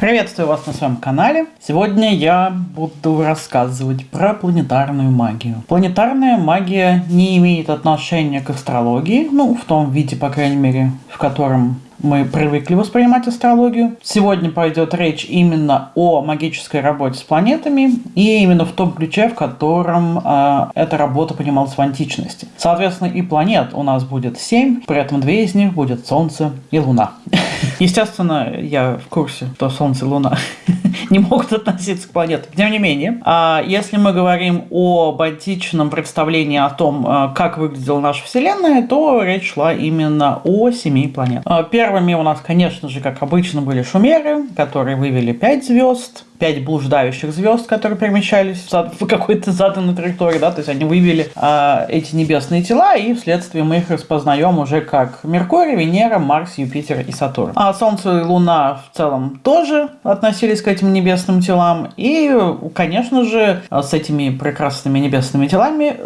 Приветствую вас на своем канале. Сегодня я буду рассказывать про планетарную магию. Планетарная магия не имеет отношения к астрологии, ну, в том виде, по крайней мере, в котором мы привыкли воспринимать астрологию. Сегодня пойдет речь именно о магической работе с планетами и именно в том ключе, в котором э, эта работа понималась в античности. Соответственно, и планет у нас будет 7, при этом две из них будет Солнце и Луна. Естественно, я в курсе, что Солнце и Луна не могут относиться к планетам. Тем не менее, а если мы говорим об античном представлении о том, а, как выглядела наша Вселенная, то речь шла именно о семи планетах. А, первыми у нас, конечно же, как обычно, были шумеры, которые вывели пять звезд пять блуждающих звезд, которые перемещались в какой-то заданной траектории, да, то есть они вывели э, эти небесные тела, и вследствие мы их распознаем уже как Меркурий, Венера, Марс, Юпитер и Сатурн. А Солнце и Луна в целом тоже относились к этим небесным телам, и, конечно же, с этими прекрасными небесными телами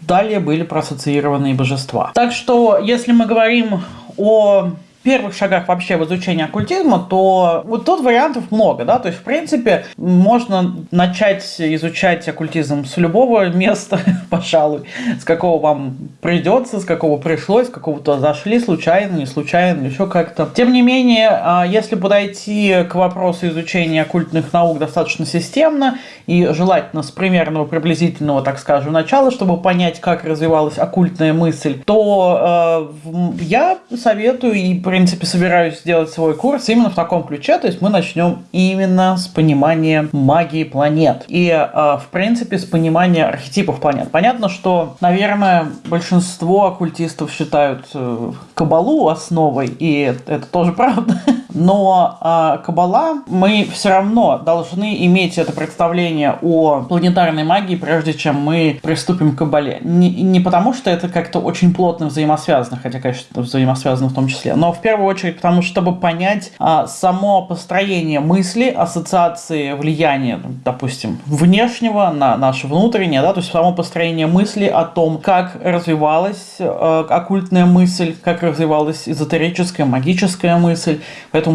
далее были проассоциированы божества. Так что, если мы говорим о первых шагах вообще в изучении оккультизма, то вот тут вариантов много, да, то есть, в принципе, можно начать изучать оккультизм с любого места, пожалуй, с какого вам придется, с какого пришлось, с какого то зашли, случайно, не случайно, еще как-то. Тем не менее, а, если подойти к вопросу изучения оккультных наук достаточно системно и желательно с примерного приблизительного, так скажем, начала, чтобы понять, как развивалась оккультная мысль, то э, я советую и принципе, собираюсь сделать свой курс именно в таком ключе, то есть мы начнем именно с понимания магии планет и, э, в принципе, с понимания архетипов планет. Понятно, что, наверное, большинство оккультистов считают э, Кабалу основой, и это тоже правда. Но э, Кабала, мы все равно должны иметь это представление о планетарной магии, прежде чем мы приступим к Кабале. Не, не потому, что это как-то очень плотно взаимосвязано, хотя, конечно, взаимосвязано в том числе, но в первую очередь потому, чтобы понять а, само построение мысли, ассоциации влияния, допустим, внешнего на наше внутреннее, да, то есть само построение мысли о том, как развивалась а, оккультная мысль, как развивалась эзотерическая, магическая мысль.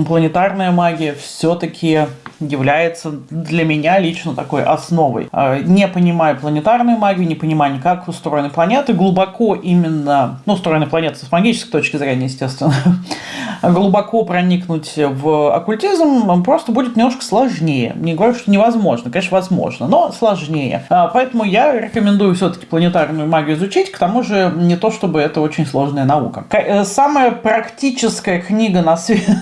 Планетарная магия все-таки является для меня лично такой основой. А, не понимая планетарную магию, не понимая, как устроены планеты, глубоко именно, ну, устроены планеты с магической точки зрения, естественно, глубоко проникнуть в оккультизм просто будет немножко сложнее. Не говорю, что невозможно, конечно, возможно, но сложнее. А, поэтому я рекомендую все-таки планетарную магию изучить, к тому же не то, чтобы это очень сложная наука. Э, самая практическая книга на свете,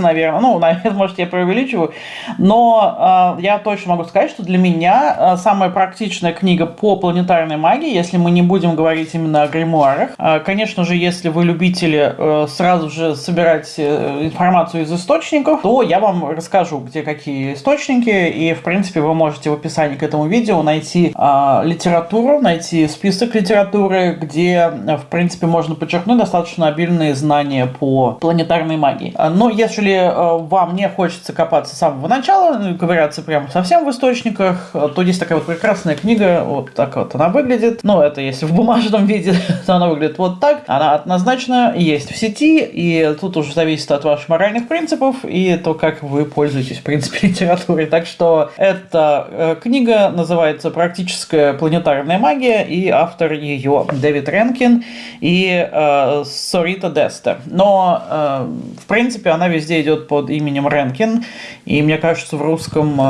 наверное, ну, наверное, может, я преувеличиваю, но э, я точно могу сказать, что для меня э, самая практичная книга по планетарной магии, если мы не будем говорить именно о гримуарах, э, конечно же, если вы любители э, сразу же собирать э, информацию из источников, то я вам расскажу, где какие источники, и, в принципе, вы можете в описании к этому видео найти э, литературу, найти список литературы, где, в принципе, можно подчеркнуть достаточно обильные знания по планетарной магии. Но если э, вам не хочется копаться с самого начала, ну, ковыряться прямо совсем в источниках, то есть такая вот прекрасная книга, вот так вот она выглядит. Ну, это если в бумажном виде, то она выглядит вот так. Она однозначно есть в сети, и тут уже зависит от ваших моральных принципов и то, как вы пользуетесь, в принципе, литературой. Так что эта э, книга называется «Практическая планетарная магия», и автор ее Дэвид Ренкин и э, Сорита Дестер. Но, э, в принципе, она везде идет под именем Ренкин, и мне кажется, в русском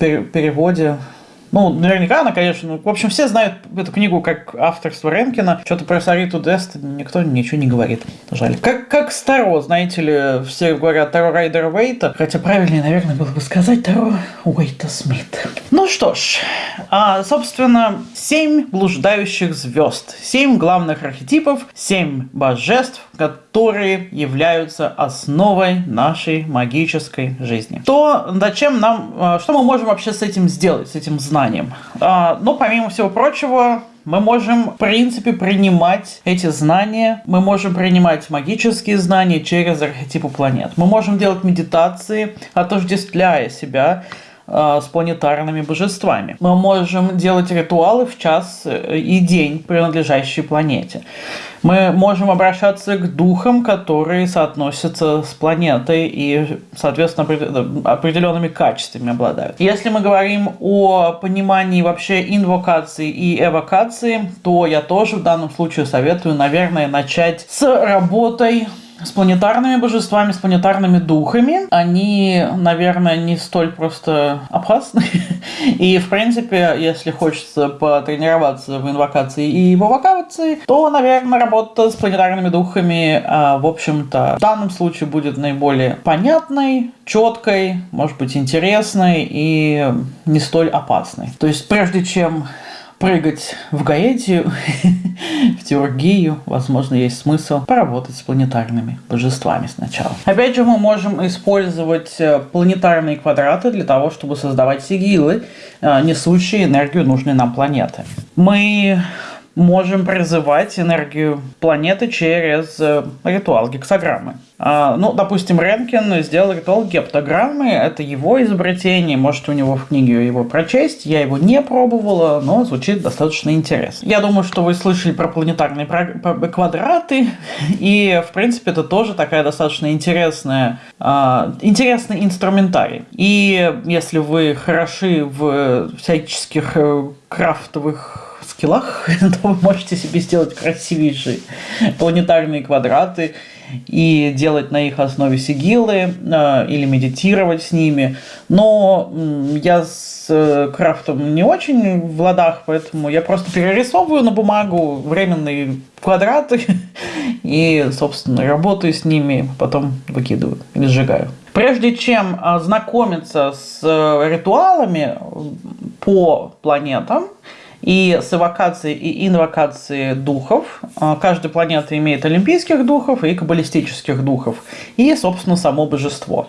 э, переводе ну, наверняка она, конечно, в общем, все знают эту книгу как авторство Ренкина. Что-то про Сариту Дест никто ничего не говорит. Жаль. Как, как Таро, знаете ли, все говорят Таро Райдера Уэйта, хотя правильнее, наверное, было бы сказать Таро Уэйта Смит. Ну что ж, а, собственно, семь блуждающих звезд, семь главных архетипов, семь божеств, которые являются основой нашей магической жизни. То, зачем нам, а, что мы можем вообще с этим сделать, с этим знанием? А, ну, помимо всего прочего, мы можем, в принципе, принимать эти знания, мы можем принимать магические знания через архетипы планет. Мы можем делать медитации, отождествляя себя с планетарными божествами. Мы можем делать ритуалы в час э, и день, принадлежащие планете. Мы можем обращаться к духам, которые соотносятся с планетой и, соответственно, определенными качествами обладают. Если мы говорим о понимании вообще инвокации и эвокации, то я тоже в данном случае советую, наверное, начать с работой с планетарными божествами, с планетарными духами. Они, наверное, не столь просто опасны. И, в принципе, если хочется потренироваться в инвокации и в эвокации, то, наверное, работа с планетарными духами, а, в общем-то, в данном случае будет наиболее понятной, четкой, может быть, интересной и не столь опасной. То есть, прежде чем прыгать в Гаэтию, в Теургию, возможно, есть смысл поработать с планетарными божествами сначала. Опять же, мы можем использовать э, планетарные квадраты для того, чтобы создавать сигилы, э, несущие энергию нужной нам планеты. Мы можем призывать энергию планеты через э, ритуал гексограммы. А, ну, допустим, Ренкин сделал ритуал гептограммы, это его изобретение, может у него в книге его прочесть, я его не пробовала, но звучит достаточно интересно. Я думаю, что вы слышали про планетарные квадраты, и, в принципе, это тоже такая достаточно интересная, а, интересный инструментарий. И если вы хороши в всяческих э, крафтовых скиллах, то вы можете себе сделать красивейшие планетарные квадраты и делать на их основе сигилы э, или медитировать с ними. Но я с э, крафтом не очень в ладах, поэтому я просто перерисовываю на бумагу временные квадраты и, собственно, работаю с ними, потом выкидываю или сжигаю. Прежде чем э, знакомиться с ритуалами по планетам, и с эвокацией и инвокацией духов. А, каждая планета имеет олимпийских духов и каббалистических духов. И, собственно, само божество.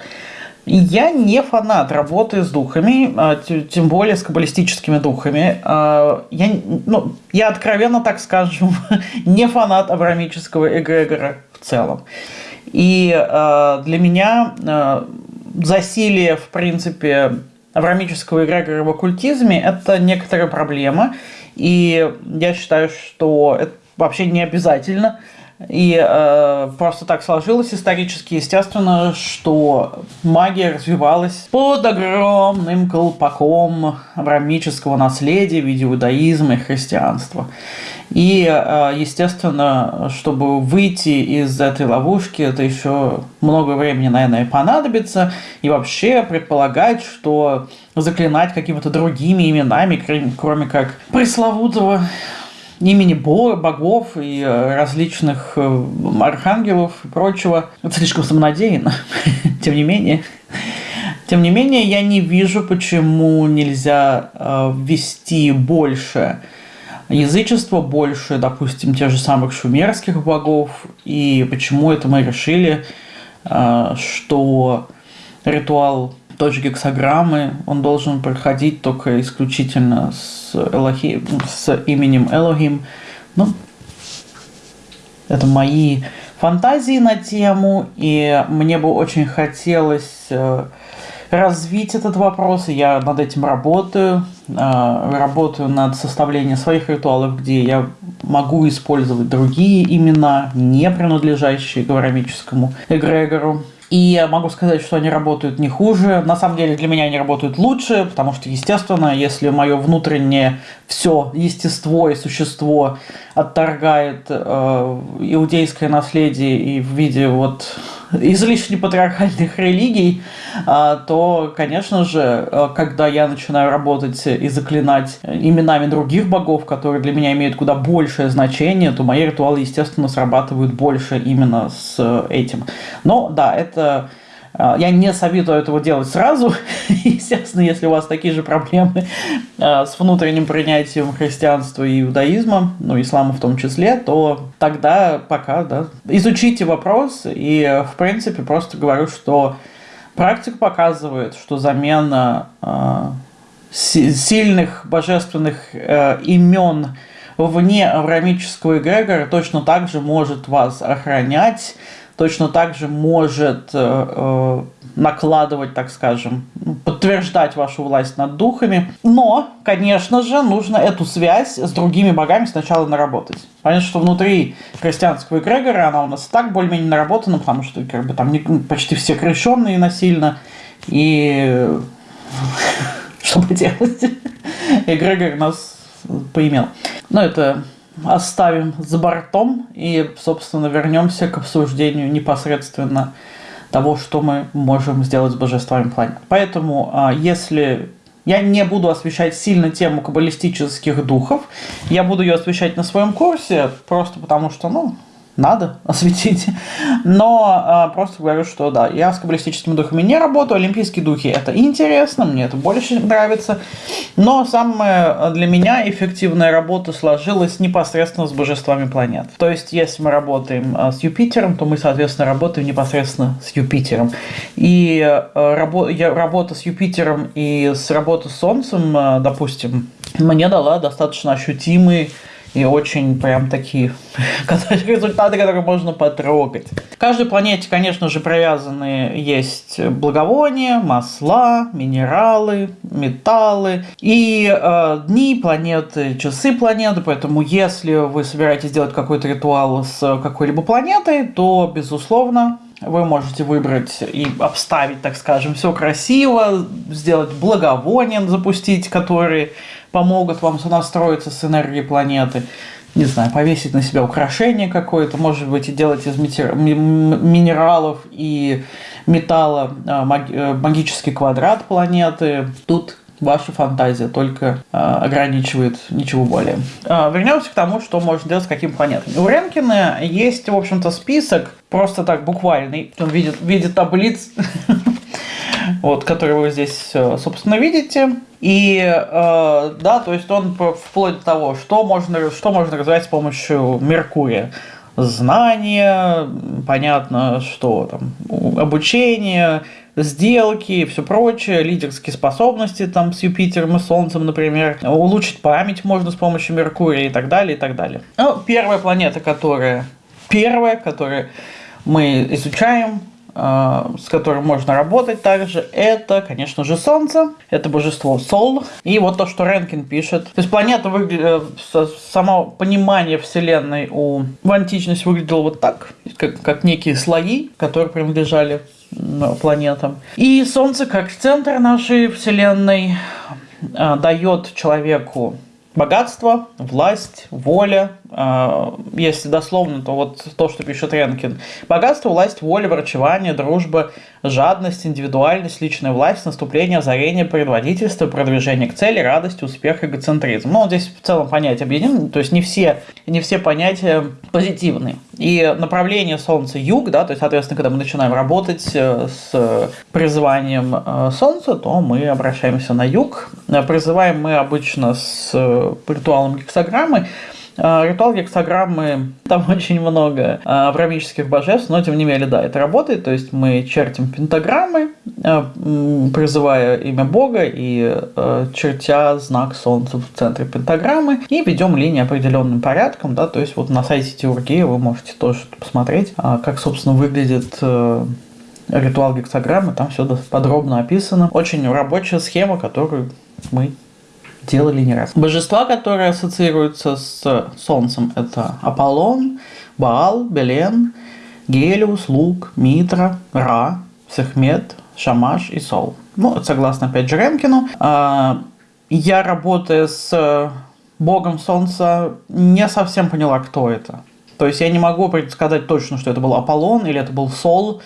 Я не фанат работы с духами, а, тем более с каббалистическими духами. А, я, ну, я откровенно так скажу, не фанат абрамического эгрегора в целом. И для меня засилие, в принципе, аврамического эгрегора в оккультизме – это некоторая проблема, и я считаю, что это вообще не обязательно. И э, просто так сложилось исторически, естественно, что магия развивалась под огромным колпаком аврамического наследия в виде иудаизма и христианства. И, э, естественно, чтобы выйти из этой ловушки, это еще много времени, наверное, понадобится. И вообще предполагать, что заклинать какими-то другими именами, кроме как пресловутого имени богов и э, различных э, архангелов и прочего. Это слишком самонадеянно, тем не менее. Тем не менее, я не вижу, почему нельзя э, ввести больше язычества, больше, допустим, тех же самых шумерских богов, и почему это мы решили, что ритуал той же гексограммы, он должен проходить только исключительно с, Элохи, с именем Элохим. Ну, это мои фантазии на тему, и мне бы очень хотелось э, развить этот вопрос, и я над этим работаю. Э, работаю над составлением своих ритуалов, где я могу использовать другие имена, не принадлежащие гаврамическому эгрегору. И я могу сказать, что они работают не хуже. На самом деле для меня они работают лучше, потому что, естественно, если мое внутреннее все естество и существо отторгает э, иудейское наследие и в виде вот излишне патриархальных религий, э, то, конечно же, э, когда я начинаю работать и заклинать именами других богов, которые для меня имеют куда большее значение, то мои ритуалы, естественно, срабатывают больше именно с этим. Но да, это а, я не советую этого делать сразу. Естественно, если у вас такие же проблемы а, с внутренним принятием христианства и иудаизма, ну, ислама в том числе, то тогда пока, да, изучите вопрос. И, в принципе, просто говорю, что практика показывает, что замена э, сильных божественных э, имен вне аврамического эгрегора точно так же может вас охранять точно так же может э, э, накладывать, так скажем, ну, подтверждать вашу власть над духами. Но, конечно же, нужно эту связь с другими богами сначала наработать. Понятно, что внутри христианского эгрегора она у нас так более-менее наработана, потому что как бы, там почти все крещенные насильно. И что поделать? Эгрегор нас поимел. Но это оставим за бортом и, собственно, вернемся к обсуждению непосредственно того, что мы можем сделать с божествами планет. Поэтому, а, если я не буду освещать сильно тему каббалистических духов, я буду ее освещать на своем курсе, просто потому что, ну, надо осветить. Но а, просто говорю, что да, я с каббалистическими духами не работаю, олимпийские духи это интересно, мне это больше нравится. Но самая для меня эффективная работа сложилась непосредственно с божествами планет. То есть, если мы работаем а, с Юпитером, то мы, соответственно, работаем непосредственно с Юпитером. И а, рабо я, работа с Юпитером и с работой с Солнцем, а, допустим, мне дала достаточно ощутимый и очень прям такие результаты, которые можно потрогать. К каждой планете, конечно же, привязаны есть благовония, масла, минералы, металлы и э, дни планеты, часы планеты. Поэтому, если вы собираетесь делать какой-то ритуал с какой-либо планетой, то, безусловно, вы можете выбрать и обставить, так скажем, все красиво, сделать благовония, запустить, которые помогут вам сонастроиться с энергией планеты. Не знаю, повесить на себя украшение какое-то, может быть, и делать из минералов и металла а, э, магический квадрат планеты. Тут ваша фантазия только э, ограничивает ничего более. Э, вернемся к тому, что можно делать с каким планетами. У Ренкина есть, в общем-то, список, просто так буквальный, он видит, видит таблиц, вот, который вы здесь, собственно, видите. И э, да, то есть он вплоть до того, что можно, что можно развивать с помощью Меркурия. Знания, понятно, что там, обучение, сделки и все прочее, лидерские способности там с Юпитером и Солнцем, например, улучшить память можно с помощью Меркурия и так далее, и так далее. Ну, первая планета, которая первая, которую мы изучаем, с которым можно работать также, это, конечно же, Солнце, это божество Сол. И вот то, что Ренкин пишет. То есть планета выглядит, э, само понимание Вселенной у, в античности выглядело вот так, как, как некие слои, которые принадлежали планетам. И Солнце, как центр нашей Вселенной, а, дает человеку богатство, власть, воля. А, если дословно, то вот то, что пишет Ренкин. Богатство, власть, воля, врачевание, дружба, жадность, индивидуальность, личная власть, наступление, озарение, предводительство, продвижение к цели, радость, успех, эгоцентризм. Ну, здесь в целом понятия объединены, то есть не все, не все понятия позитивные. И направление Солнца юг, да, то есть, соответственно, когда мы начинаем работать э, с призыванием э, Солнца, то мы обращаемся на юг. Призываем мы обычно с ритуалом гексограммы, ритуал гексограммы, там очень много а, аврамических божеств, но тем не менее, да, это работает. То есть мы чертим пентаграммы, а, призывая имя Бога и чертя знак Солнца в центре пентаграммы и ведем линии определенным порядком, да, то есть вот на сайте Теургии вы можете тоже посмотреть, как, собственно, выглядит ритуал гексограммы, там все подробно описано. Очень рабочая схема, которую мы делали не раз. Божества, которые ассоциируются с Солнцем, это Аполлон, Баал, Белен, Гелиус, Лук, Митра, Ра, Сехмет, Шамаш и Сол. Ну, согласно опять же Ремкину. А, я, работая с богом Солнца, не совсем поняла, кто это. То есть я не могу предсказать точно, что это был Аполлон или это был Сол,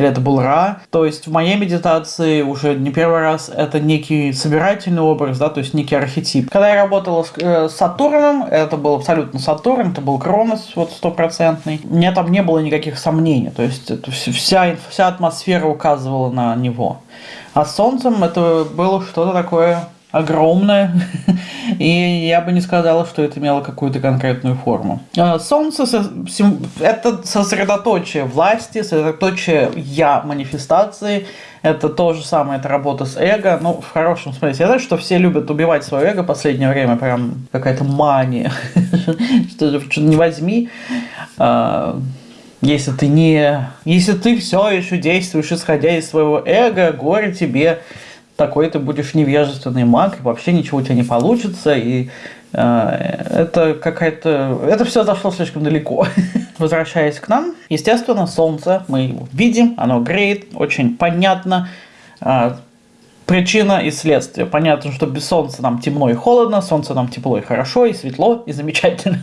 или это был Ра. То есть в моей медитации уже не первый раз это некий собирательный образ, да, то есть некий архетип. Когда я работала с, э, с Сатурном, это был абсолютно Сатурн, это был Кронос, вот стопроцентный. У меня там не было никаких сомнений, то есть это вся, вся атмосфера указывала на него. А с Солнцем это было что-то такое огромное, и я бы не сказала, что это имело какую-то конкретную форму. А, солнце – это сосредоточие власти, сосредоточие «я» манифестации, это то же самое, это работа с эго, ну, в хорошем смысле. Я знаю, что все любят убивать свое эго в последнее время, прям какая-то мания, что не возьми, а, Если ты не... Если ты все еще действуешь, исходя из своего эго, горе тебе, такой ты будешь невежественный маг, и вообще ничего у тебя не получится, и э, это какая-то... Это все зашло слишком далеко. Возвращаясь к нам, естественно, солнце, мы его видим, оно греет, очень понятно, э, Причина и следствие. Понятно, что без солнца нам темно и холодно, солнце нам тепло и хорошо, и светло, и замечательно.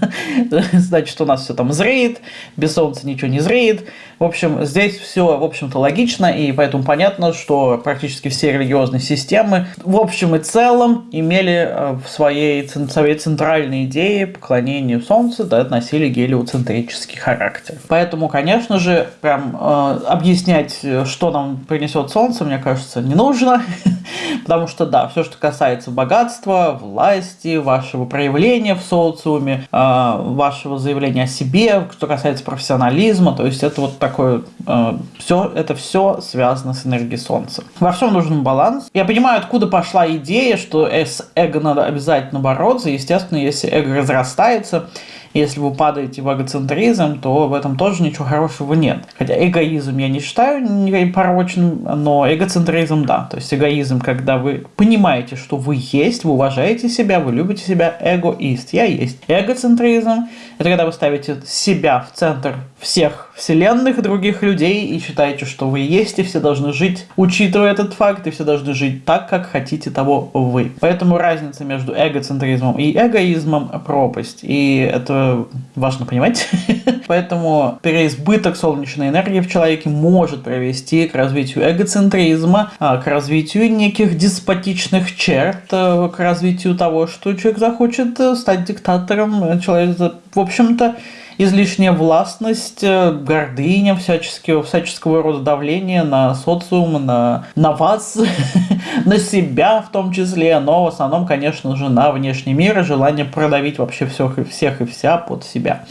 Значит, у нас все там зреет, без солнца ничего не зреет. В общем, здесь все, в общем-то, логично, и поэтому понятно, что практически все религиозные системы в общем и целом имели э, в своей, своей центральной идее поклонению Солнцу, да, носили гелиоцентрический характер. Поэтому, конечно же, прям э, объяснять, что нам принесет Солнце, мне кажется, не нужно. Потому что, да, все, что касается богатства, власти, вашего проявления в социуме, а, вашего заявления о себе, что касается профессионализма, то есть это вот такое, а, все, это все связано с энергией Солнца. Во всем нужен баланс. Я понимаю, откуда пошла идея, что с эго надо обязательно бороться. Естественно, если эго разрастается, если вы падаете в эгоцентризм, то в этом тоже ничего хорошего нет. Хотя эгоизм я не считаю порочным, но эгоцентризм да. То есть эгоизм, когда вы понимаете, что вы есть, вы уважаете себя, вы любите себя, эгоист. Я есть. Эгоцентризм – это когда вы ставите себя в центр всех вселенных других людей и считаете, что вы есть, и все должны жить, учитывая этот факт, и все должны жить так, как хотите того вы. Поэтому разница между эгоцентризмом и эгоизмом – пропасть. И это важно понимать. Поэтому переизбыток солнечной энергии в человеке может привести к развитию эгоцентризма, а, к развитию неких деспотичных черт, э, к развитию того, что человек захочет э, стать диктатором. Человек, в общем-то, излишняя властность, э, гордыня, всяческого, всяческого рода давление на социум, на, на вас, на себя в том числе, но в основном, конечно же, на внешний мир и желание продавить вообще всех и всех и вся под себя.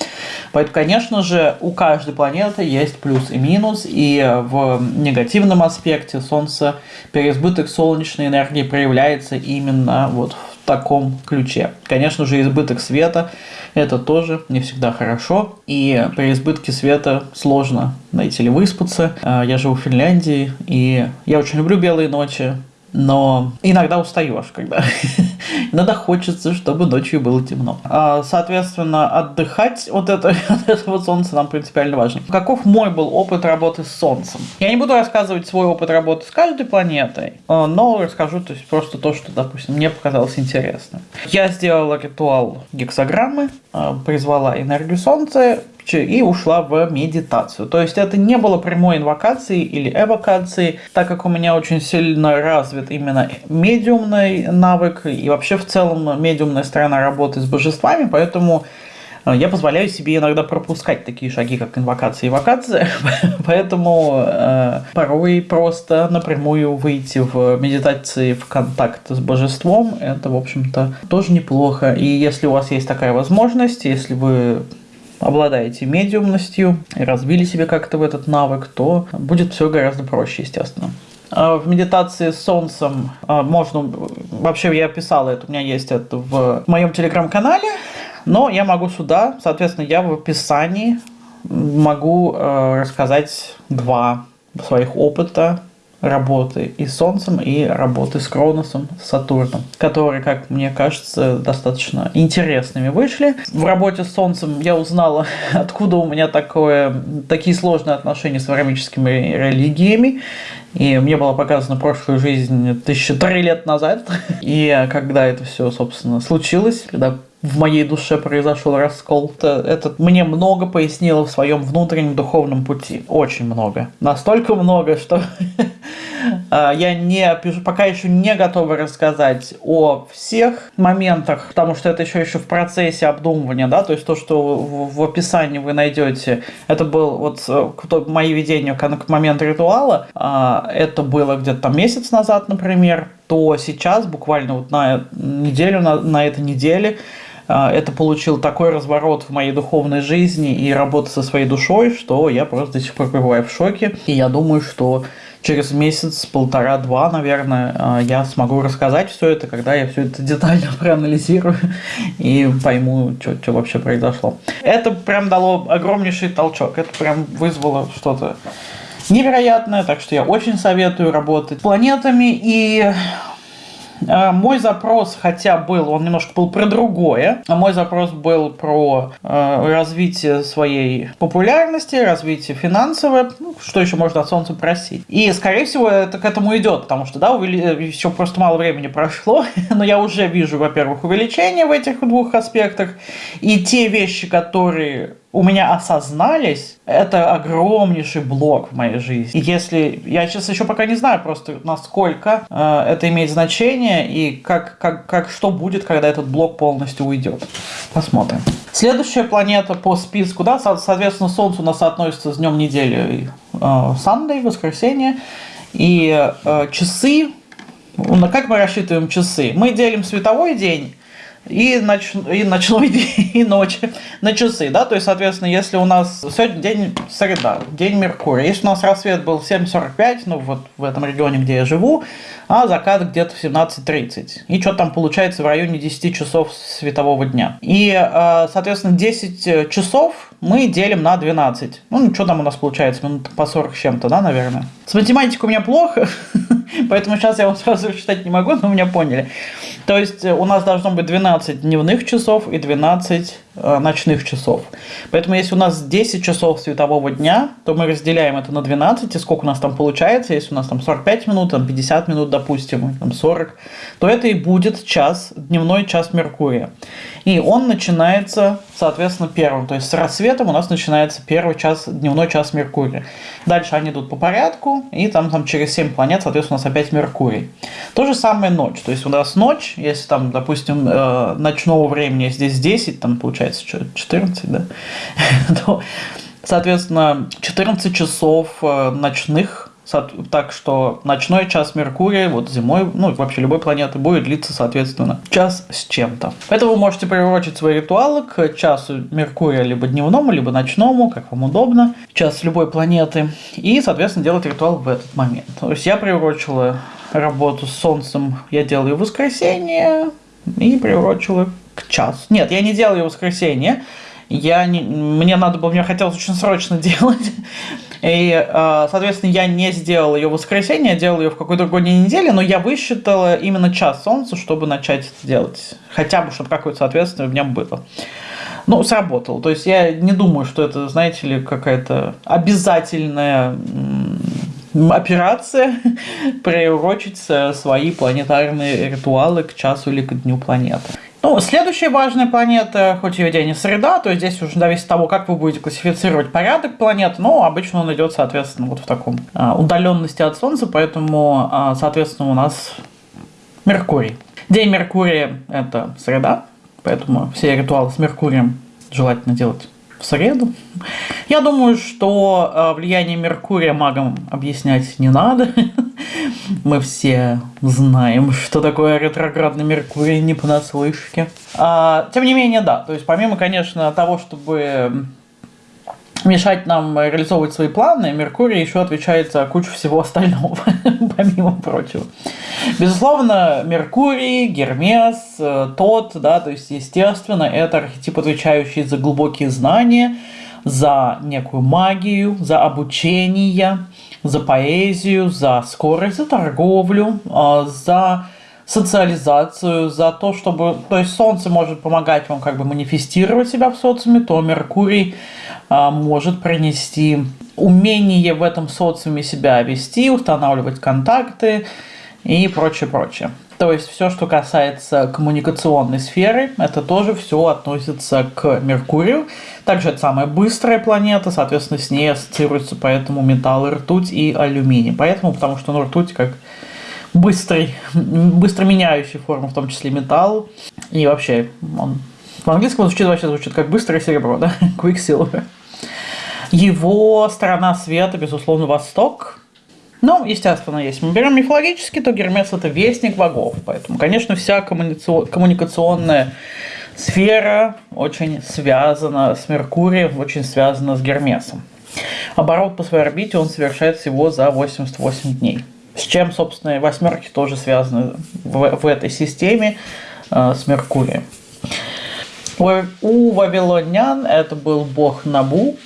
Поэтому, конечно же, у каждой планеты есть плюс и минус, и в негативном аспекте Солнце, переизбыток солнечной энергии проявляется именно вот в таком ключе. Конечно же, избыток света это тоже не всегда хорошо. И при избытке света сложно найти или выспаться. А, я живу в Финляндии, и я очень люблю белые ночи но иногда устаешь, когда иногда хочется, чтобы ночью было темно. А, соответственно, отдыхать вот это, от этого солнца нам принципиально важно. Каков мой был опыт работы с солнцем? Я не буду рассказывать свой опыт работы с каждой планетой, а, но расскажу то есть, просто то, что, допустим, мне показалось интересным. Я сделала ритуал гексограммы, а, призвала энергию солнца, и ушла в медитацию. То есть это не было прямой инвокации или эвокации, так как у меня очень сильно развит именно медиумный навык и вообще в целом медиумная сторона работы с божествами, поэтому э, я позволяю себе иногда пропускать такие шаги, как инвокация и эвокация, поэтому э, порой просто напрямую выйти в медитации в контакт с божеством, это, в общем-то, тоже неплохо. И если у вас есть такая возможность, если вы обладаете медиумностью и развили себе как-то в этот навык, то будет все гораздо проще, естественно. А в медитации с солнцем а, можно... Вообще я писал это, у меня есть это в моем телеграм-канале, но я могу сюда, соответственно, я в описании могу э, рассказать два своих опыта работы и Солнцем, и работы с Кроносом, с Сатурном, которые, как мне кажется, достаточно интересными вышли. В работе с Солнцем я узнала, откуда у меня такое, такие сложные отношения с варамическими религиями. И мне было показано прошлую жизнь тысяча три лет назад. И когда это все, собственно, случилось, когда в моей душе произошел раскол. Это, это мне много пояснило в своем внутреннем духовном пути. Очень много. Настолько много, что а, я не, пока еще не готова рассказать о всех моментах, потому что это еще еще в процессе обдумывания, да, то есть то, что в, описании вы найдете, это был вот э, мои видения к моменту ритуала, а, это было где-то там месяц назад, например, то сейчас, буквально вот на неделю, на, на этой неделе, это получил такой разворот в моей духовной жизни и работы со своей душой, что я просто до сих пор пребываю в шоке. И я думаю, что через месяц, полтора-два, наверное, а, я смогу рассказать все это, когда я все это детально проанализирую и пойму, что вообще произошло. Это прям дало огромнейший толчок. Это прям вызвало что-то невероятное, так что я очень советую работать с планетами и а, мой запрос, хотя был, он немножко был про другое. А мой запрос был про э, развитие своей популярности, развитие финансовое, ну, что еще можно от Солнца просить. И, скорее всего, это к этому идет, потому что, да, увели... еще просто мало времени прошло, но я уже вижу, во-первых, увеличение в этих двух аспектах, и те вещи, которые у меня осознались, это огромнейший блок в моей жизни. И если... Я сейчас еще пока не знаю просто, насколько э, это имеет значение и как, как, как что будет, когда этот блок полностью уйдет. Посмотрим. Следующая планета по списку, да, соответственно, Солнце у нас относится с днем недели э, Sunday, воскресенье. И э, часы, ну, как мы рассчитываем часы? Мы делим световой день и, ноч... и ночной день, и ночь на часы, да, то есть, соответственно, если у нас сегодня день среда, день Меркурия, если у нас рассвет был 7.45, ну, вот в этом регионе, где я живу, а закат где-то в 17.30, и что там получается в районе 10 часов светового дня. И, э, соответственно, 10 часов мы делим на 12. Ну, что там у нас получается, минут по 40 с чем-то, да, наверное. С математикой у меня плохо, поэтому сейчас я вам сразу считать не могу, но меня поняли. То есть э, у нас должно быть 12 дневных часов и 12 э, ночных часов. Поэтому если у нас 10 часов светового дня, то мы разделяем это на 12, и сколько у нас там получается, если у нас там 45 минут, там 50 минут, допустим, там 40, то это и будет час, дневной час Меркурия. И он начинается, соответственно, первым. То есть с рассветом у нас начинается первый час, дневной час Меркурия. Дальше они идут по порядку, и там, там через 7 планет, соответственно, у нас опять Меркурий. То же самое ночь. То есть у нас ночь, если там, допустим, э, ночного времени здесь 10, там получается что, 14, да, то, соответственно, 14 часов э, ночных так что ночной час Меркурия, вот зимой, ну вообще любой планеты, будет длиться, соответственно, час с чем-то. Поэтому вы можете приурочить свои ритуалы к часу Меркурия либо дневному, либо ночному, как вам удобно, час любой планеты, и, соответственно, делать ритуал в этот момент. То есть я приурочила работу с Солнцем, я делаю в воскресенье, и приурочила к часу. Нет, я не делаю в воскресенье, я не, мне надо было, мне хотелось очень срочно делать. И, э, соответственно, я не сделал ее в воскресенье, я делал ее в какой-то другой день недели, но я высчитала именно час солнца, чтобы начать это делать. Хотя бы, чтобы какое-то соответствие в нем было. Ну, сработало. То есть я не думаю, что это, знаете ли, какая-то обязательная операция приурочить свои планетарные ритуалы к часу или к дню планеты. Ну, следующая важная планета, хоть ее день и среда, то есть здесь уже зависит от того, как вы будете классифицировать порядок планет, но обычно он идет, соответственно, вот в таком а, удаленности от Солнца, поэтому, а, соответственно, у нас Меркурий. День Меркурия – это среда, поэтому все ритуалы с Меркурием желательно делать в среду. Я думаю, что э, влияние Меркурия магам объяснять не надо. Мы все знаем, что такое ретроградный Меркурий не понаслышке. А, тем не менее, да. То есть, помимо, конечно, того, чтобы мешать нам реализовывать свои планы, Меркурий еще отвечает за кучу всего остального, помимо прочего. Безусловно, Меркурий, Гермес, э, тот, да, то есть, естественно, это архетип, отвечающий за глубокие знания, за некую магию, за обучение, за поэзию, за скорость, за торговлю, э, за социализацию, за то, чтобы... То есть Солнце может помогать вам как бы манифестировать себя в социуме, то Меркурий а, может принести умение в этом социуме себя вести, устанавливать контакты и прочее, прочее. То есть все, что касается коммуникационной сферы, это тоже все относится к Меркурию. Также это самая быстрая планета, соответственно, с ней ассоциируются поэтому металлы ртуть и алюминий. Поэтому, потому что ну, ртуть как быстрый, быстро меняющий форму, в том числе металл. И вообще, он в английском звучит вообще звучит как быстрое серебро, да? Quicksilver. Его сторона света, безусловно, Восток. Ну, естественно, если мы берем мифологически, то Гермес это вестник богов. Поэтому, конечно, вся коммуникационная сфера очень связана с Меркурием, очень связана с Гермесом. Оборот по своей орбите он совершает всего за 88 дней. С чем, собственно, восьмерки тоже связаны в, в этой системе э, с Меркурием. У, вавилонян это был бог Набу.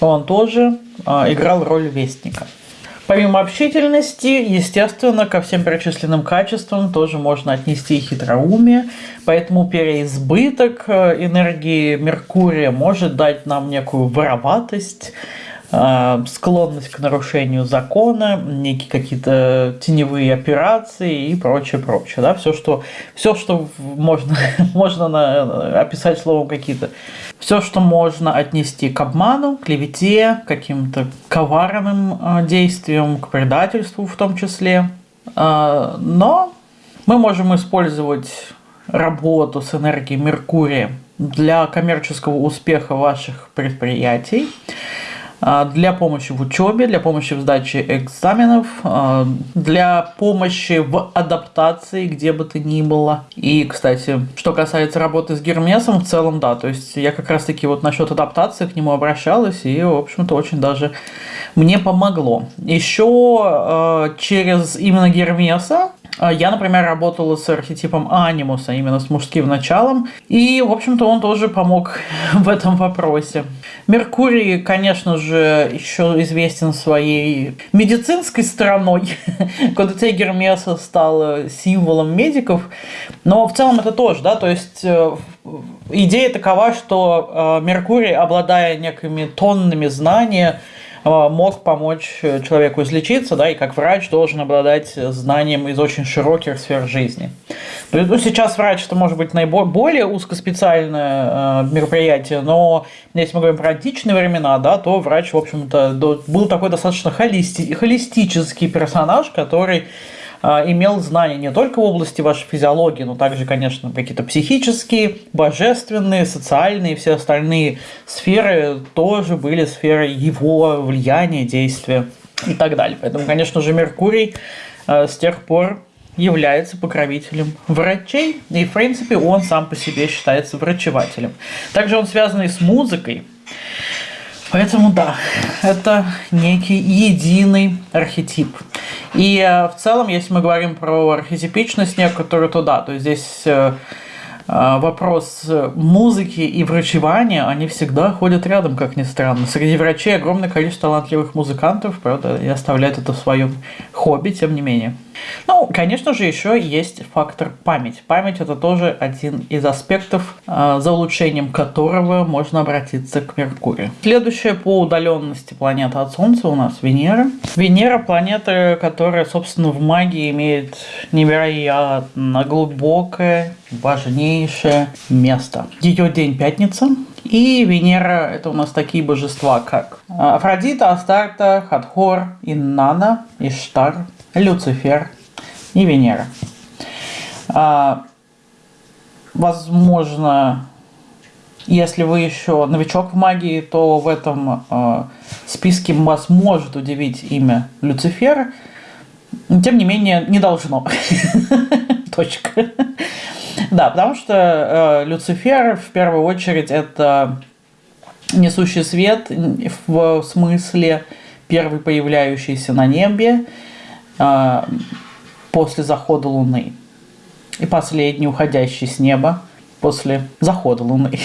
Он тоже э, играл роль вестника. Помимо общительности, естественно, ко всем перечисленным качествам тоже можно отнести хитроумие, поэтому переизбыток э, энергии Меркурия может дать нам некую вороватость, склонность к нарушению закона, некие какие-то теневые операции и прочее, прочее. Да? Все, что, все, что можно, можно на, описать словом какие-то все, что можно отнести к обману, клевете, каким-то коварным э, действиям, к предательству в том числе. Э, но мы можем использовать работу с энергией Меркурия для коммерческого успеха ваших предприятий. А, для помощи в учебе, для помощи в сдаче экзаменов, а, для помощи в адаптации, где бы то ни было. И, кстати, что касается работы с Гермесом, в целом, да, то есть я как раз-таки вот насчет адаптации к нему обращалась, и, в общем-то, очень даже мне помогло. Еще а, через именно Гермеса я, например, работала с архетипом анимуса, именно с мужским началом, и, в общем-то, он тоже помог в этом вопросе. Меркурий, конечно же, еще известен своей медицинской стороной. Кондотей Гермеса стал символом медиков, но в целом это тоже, да, то есть э, идея такова, что э, Меркурий, обладая некими тоннами знания, а, мог помочь э, человеку излечиться, да, и как врач должен обладать знанием из очень широких сфер жизни. Ну, сейчас врач это может быть наиболее узкоспециальное э, мероприятие, но если мы говорим про античные времена, да, то врач, в общем-то, был такой достаточно холисти холистический персонаж, который имел знания не только в области вашей физиологии, но также, конечно, какие-то психические, божественные, социальные и все остальные сферы тоже были сферой его влияния, действия и так далее. Поэтому, конечно же, Меркурий а, с тех пор является покровителем врачей, и, в принципе, он сам по себе считается врачевателем. Также он связан и с музыкой, Поэтому да, это некий единый архетип. И э, в целом, если мы говорим про архетипичность некоторую, то да, то здесь э, э, вопрос музыки и врачевания, они всегда ходят рядом, как ни странно. Среди врачей огромное количество талантливых музыкантов, правда, и оставляют это в своем хобби, тем не менее. Ну, конечно же, еще есть фактор память. Память это тоже один из аспектов, а, за улучшением которого можно обратиться к Меркурию. Следующая по удаленности планета от Солнца у нас Венера. Венера планета, которая, собственно, в магии имеет невероятно глубокое, важнейшее место. Ее день пятница, и Венера – это у нас такие божества, как Афродита, Астарта, Хатхор, Иннана, Иштар, Люцифер и Венера. А, возможно, если вы еще новичок в магии, то в этом э, списке вас может удивить имя Люцифера. Тем не менее, не должно. Точка. Да, потому что э, Люцифер в первую очередь это несущий свет в смысле первый появляющийся на небе, после захода Луны. И последний, уходящий с неба после захода Луны.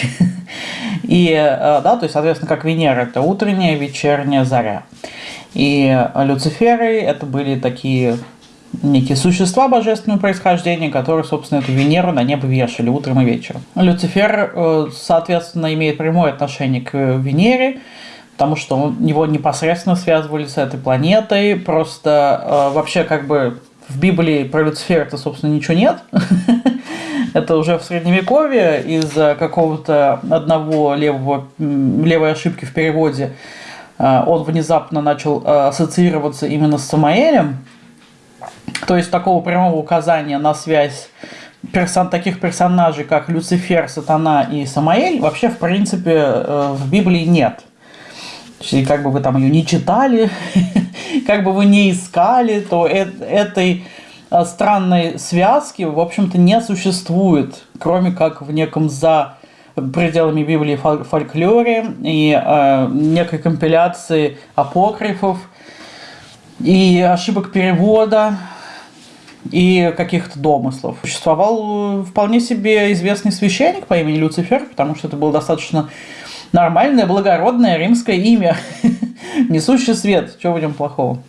И, а, да, то есть, соответственно, как Венера – это утренняя, вечерняя заря. И Люциферы – это были такие некие существа божественного происхождения, которые, собственно, эту Венеру на небо вешали утром и вечером. Люцифер, э, соответственно, имеет прямое отношение к Венере, потому что он, его непосредственно связывали с этой планетой. Просто э, вообще как бы в Библии про Люцифера-то, собственно, ничего нет. Это уже в Средневековье из-за какого-то одного левого, левой ошибки в переводе э, он внезапно начал э, ассоциироваться именно с Самаэлем. То есть такого прямого указания на связь персон, таких персонажей, как Люцифер, Сатана и Самаэль, вообще, в принципе, э, в Библии нет. И как бы вы там ее не читали, как бы вы не искали, то этой а, странной связки, в общем-то, не существует, кроме как в неком за пределами Библии и фольклоре, и э, некой компиляции апокрифов, и ошибок перевода, и каких-то домыслов. Существовал э, вполне себе известный священник по имени Люцифер, потому что это было достаточно нормальное, благородное римское имя, несущий свет. Чего нем плохого?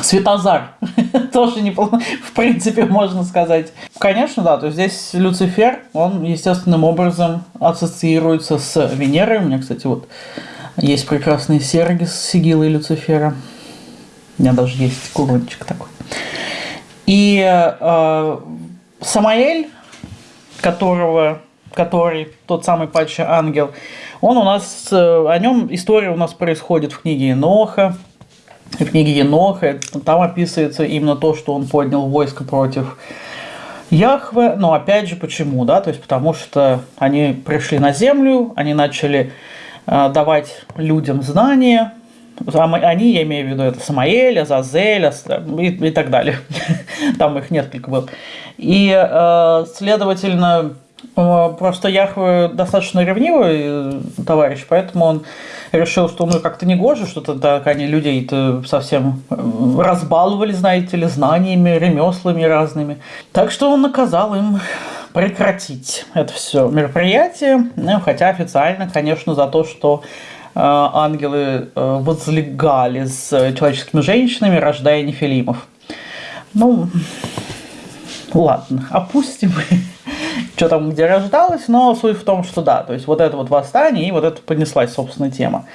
Светозар. Тоже неплохо, в принципе, можно сказать. Конечно, да, то есть здесь Люцифер, он естественным образом ассоциируется с Венерой. У меня, кстати, вот есть прекрасные серьги с сигилой Люцифера. У меня даже есть курончик такой. И э, Самаэль, которого, который тот самый падший ангел, он у нас, э, о нем история у нас происходит в книге Еноха. В книге Еноха там описывается именно то, что он поднял войско против Яхве. Но опять же, почему? Да? То есть, потому что они пришли на землю, они начали э, давать людям знания, они, я имею в виду, это Самаэль, Азазель и, и так далее. Там их несколько было. И, э, следовательно, просто Яхве достаточно ревнивый э, товарищ, поэтому он решил, что ну как-то не гоже, что-то так они людей-то совсем разбаловали, знаете ли, знаниями, ремеслами разными. Так что он наказал им прекратить это все мероприятие, хотя официально, конечно, за то, что Э, ангелы э, возлегали с человеческими женщинами, рождая нефилимов. Ну, ладно, опустим, что там где рождалось, но суть в том, что да, то есть вот это вот восстание и вот это поднеслась, собственно, тема.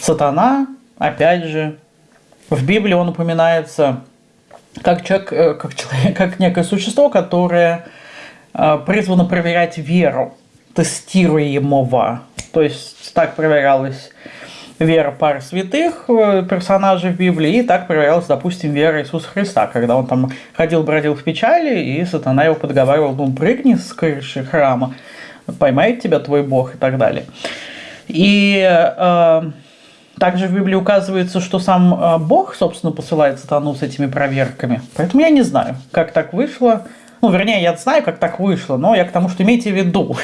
Сатана, опять же, в Библии он упоминается как человек, э, как, человек, как некое существо, которое призвано проверять веру тестируемого. То есть так проверялась вера пары святых э, персонажей в Библии, и так проверялась, допустим, вера Иисуса Христа, когда он там ходил, бродил в печали, и сатана его подговаривал, ну, прыгни с крыши храма, поймает тебя твой Бог и так далее. И э, также в Библии указывается, что сам э, Бог, собственно, посылает сатану с этими проверками. Поэтому я не знаю, как так вышло. Ну, вернее, я знаю, как так вышло, но я к тому, что имейте в виду,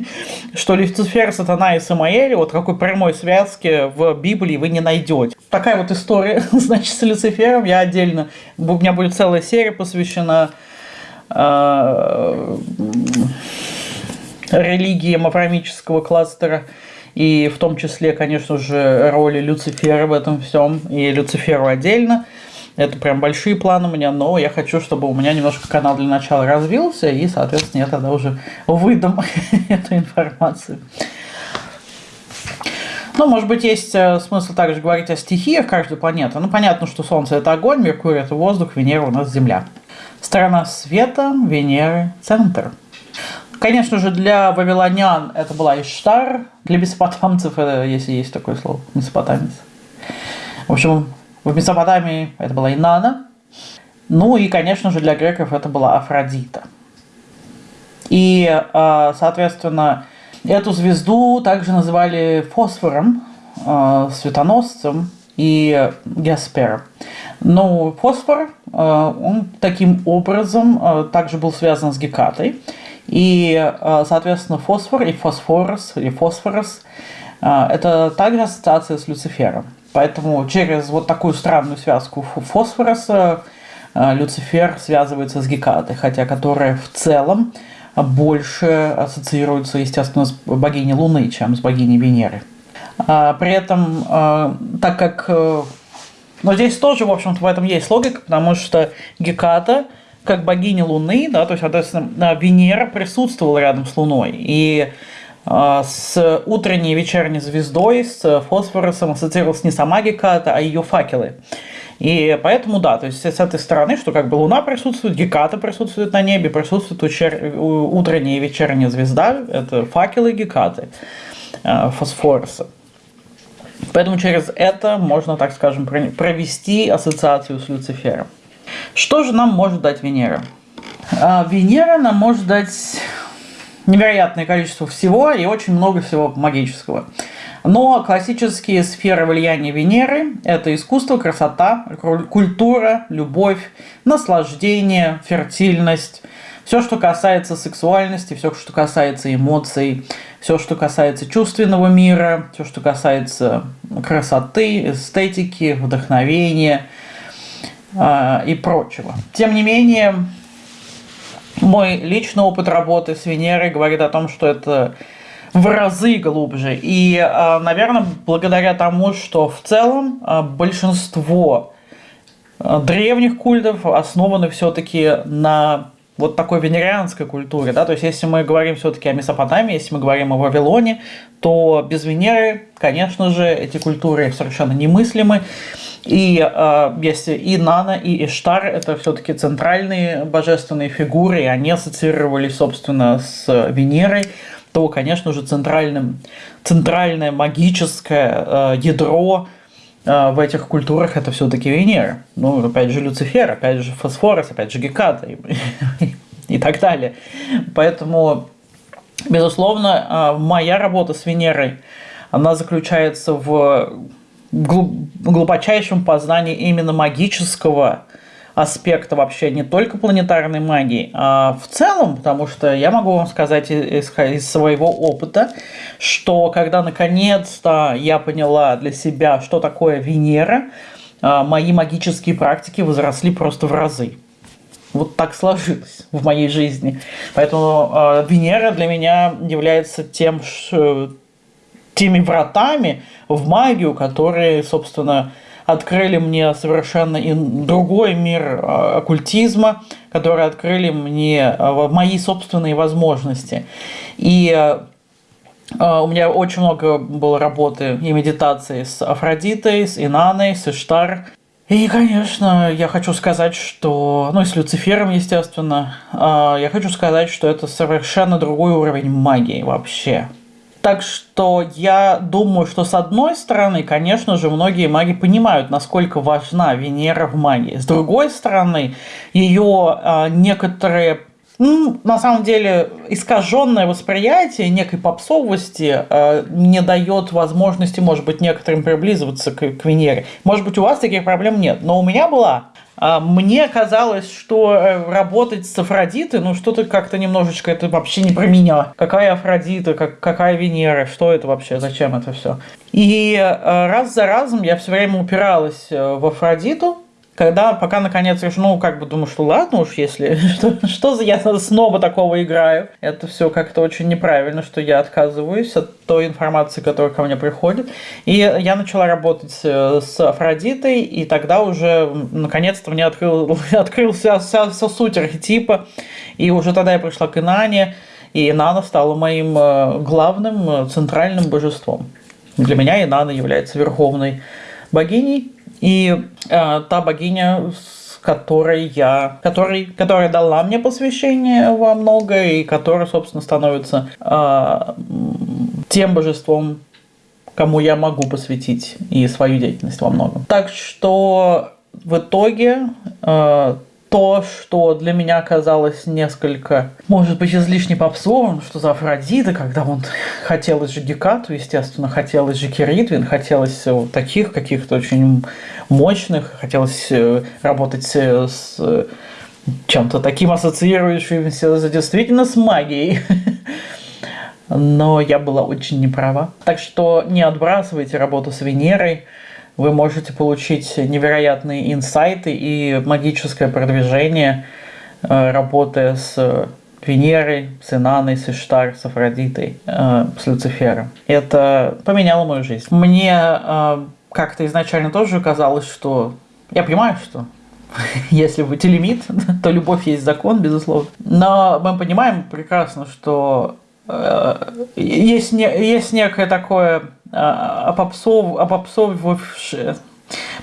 что Люцифер, Сатана и Самаэль вот какой прямой связки в Библии вы не найдете. Такая вот история, значит, с Люцифером. Я отдельно, у меня будет целая серия посвящена э, религиям аврамического кластера. И в том числе, конечно же, роли Люцифера в этом всем. И Люциферу отдельно. Это прям большие планы у меня, но я хочу, чтобы у меня немножко канал для начала развился, и, соответственно, я тогда уже выдам эту информацию. Ну, может быть, есть э, смысл также говорить о стихиях каждой планеты. Ну, понятно, что Солнце – это огонь, Меркурий – это воздух, Венера у нас – Земля. Сторона света, Венеры – центр. Конечно же, для вавилонян это была Иштар, для месопотамцев, это, если есть такое слово, месопотамец. В общем, в Месопотамии это была Инана. Ну и, конечно же, для греков это была Афродита. И, а, соответственно, эту звезду также называли фосфором, а, светоносцем и Геспером. Но фосфор, а, он таким образом также был связан с Гекатой. И, соответственно, фосфор и фосфорос, или фосфорос, это также ассоциация с Люцифером. Поэтому через вот такую странную связку фосфороса э, Люцифер связывается с Гекатой, хотя которая в целом больше ассоциируется, естественно, с богиней Луны, чем с богиней Венеры. А, при этом, э, так как... Э, но здесь тоже, в общем-то, в этом есть логика, потому что Геката, как богиня Луны, да, то есть, соответственно, Венера присутствовала рядом с Луной. И с утренней и вечерней звездой, с фосфоросом ассоциировалась не сама Геката, а ее факелы. И поэтому, да, то есть с этой стороны, что как бы Луна присутствует, Геката присутствует на небе, присутствует учер... утренняя и вечерняя звезда, это факелы Гекаты, а, фосфоруса. Поэтому через это можно, так скажем, провести ассоциацию с Люцифером. Что же нам может дать Венера? А, Венера нам может дать невероятное количество всего и очень много всего магического. Но классические сферы влияния Венеры – это искусство, красота, культура, любовь, наслаждение, фертильность. Все, что касается сексуальности, все, что касается эмоций, все, что касается чувственного мира, все, что касается красоты, эстетики, вдохновения э, и прочего. Тем не менее, мой личный опыт работы с Венерой говорит о том, что это в разы глубже. И, а, наверное, благодаря тому, что в целом а, большинство а, древних культов основаны все-таки на вот такой венерианской культуре, да, то есть если мы говорим все-таки о Месопотамии, если мы говорим о Вавилоне, то без Венеры, конечно же, эти культуры совершенно немыслимы, и э, если и Нана, и Иштар – это все-таки центральные божественные фигуры, и они ассоциировались, собственно, с Венерой, то, конечно же, центральным, центральное магическое э, ядро в этих культурах это все-таки Венера. Ну, опять же, Люцифер, опять же, Фосфорос, опять же, Геката и, и так далее. Поэтому, безусловно, э, моя работа с Венерой, она заключается в глубочайшем познании именно магического аспекта вообще не только планетарной магии, а в целом, потому что я могу вам сказать из, из своего опыта, что когда наконец-то я поняла для себя, что такое Венера, а, мои магические практики возросли просто в разы. Вот так сложилось в моей жизни. Поэтому э, Венера для меня является тем, ш, теми вратами в магию, которые, собственно, открыли мне совершенно другой мир а, оккультизма, которые открыли мне а, мои собственные возможности. И а, у меня очень много было работы и медитации с Афродитой, с Инаной, с Иштар. И, конечно, я хочу сказать, что, ну и с Люцифером, естественно, я хочу сказать, что это совершенно другой уровень магии вообще. Так что я думаю, что с одной стороны, конечно же, многие маги понимают, насколько важна Венера в магии. С другой стороны, ее э, а, некоторые ну, на самом деле, искаженное восприятие некой попсовости э, не дает возможности, может быть, некоторым приблизываться к, к Венере. Может быть, у вас таких проблем нет, но у меня была. А, мне казалось, что э, работать с Афродитой, ну что-то как-то немножечко, это вообще не про меня. Какая Афродита, как, какая Венера, что это вообще, зачем это все? И э, раз за разом я все время упиралась э, в Афродиту, когда, пока наконец решу, ну, как бы думаю, что ладно уж, если, что, что за я снова такого играю. Это все как-то очень неправильно, что я отказываюсь от той информации, которая ко мне приходит. И я начала работать э, с Афродитой, и тогда уже, наконец-то, мне открыл, открылся вся, вся суть архетипа, и уже тогда я пришла к Инане, и Инана стала моим э, главным э, центральным божеством. Для меня Инана является верховной богиней, и э, та богиня, с которой я, который, которая дала мне посвящение во многое, и которая, собственно, становится э, тем божеством, кому я могу посвятить и свою деятельность во многом. Так что в итоге э, то, что для меня казалось несколько, может быть, излишне попсовым, что за Афродита, когда он хотелось же Гекату, естественно, хотелось же Киритвин, хотелось вот таких каких-то очень мощных, хотелось э, работать с чем-то таким ассоциирующимся действительно с магией. Но я была очень неправа. Так что не отбрасывайте работу с Венерой, вы можете получить невероятные инсайты и магическое продвижение, э, работая с Венерой, с Инаной, с Иштар, с Афродитой, э, с Люцифером. Это поменяло мою жизнь. Мне э, как-то изначально тоже казалось, что... Я понимаю, что если вы телемит, то любовь есть закон, безусловно. Но мы понимаем прекрасно, что есть, не, есть некое такое опопсов, опопсовывавшее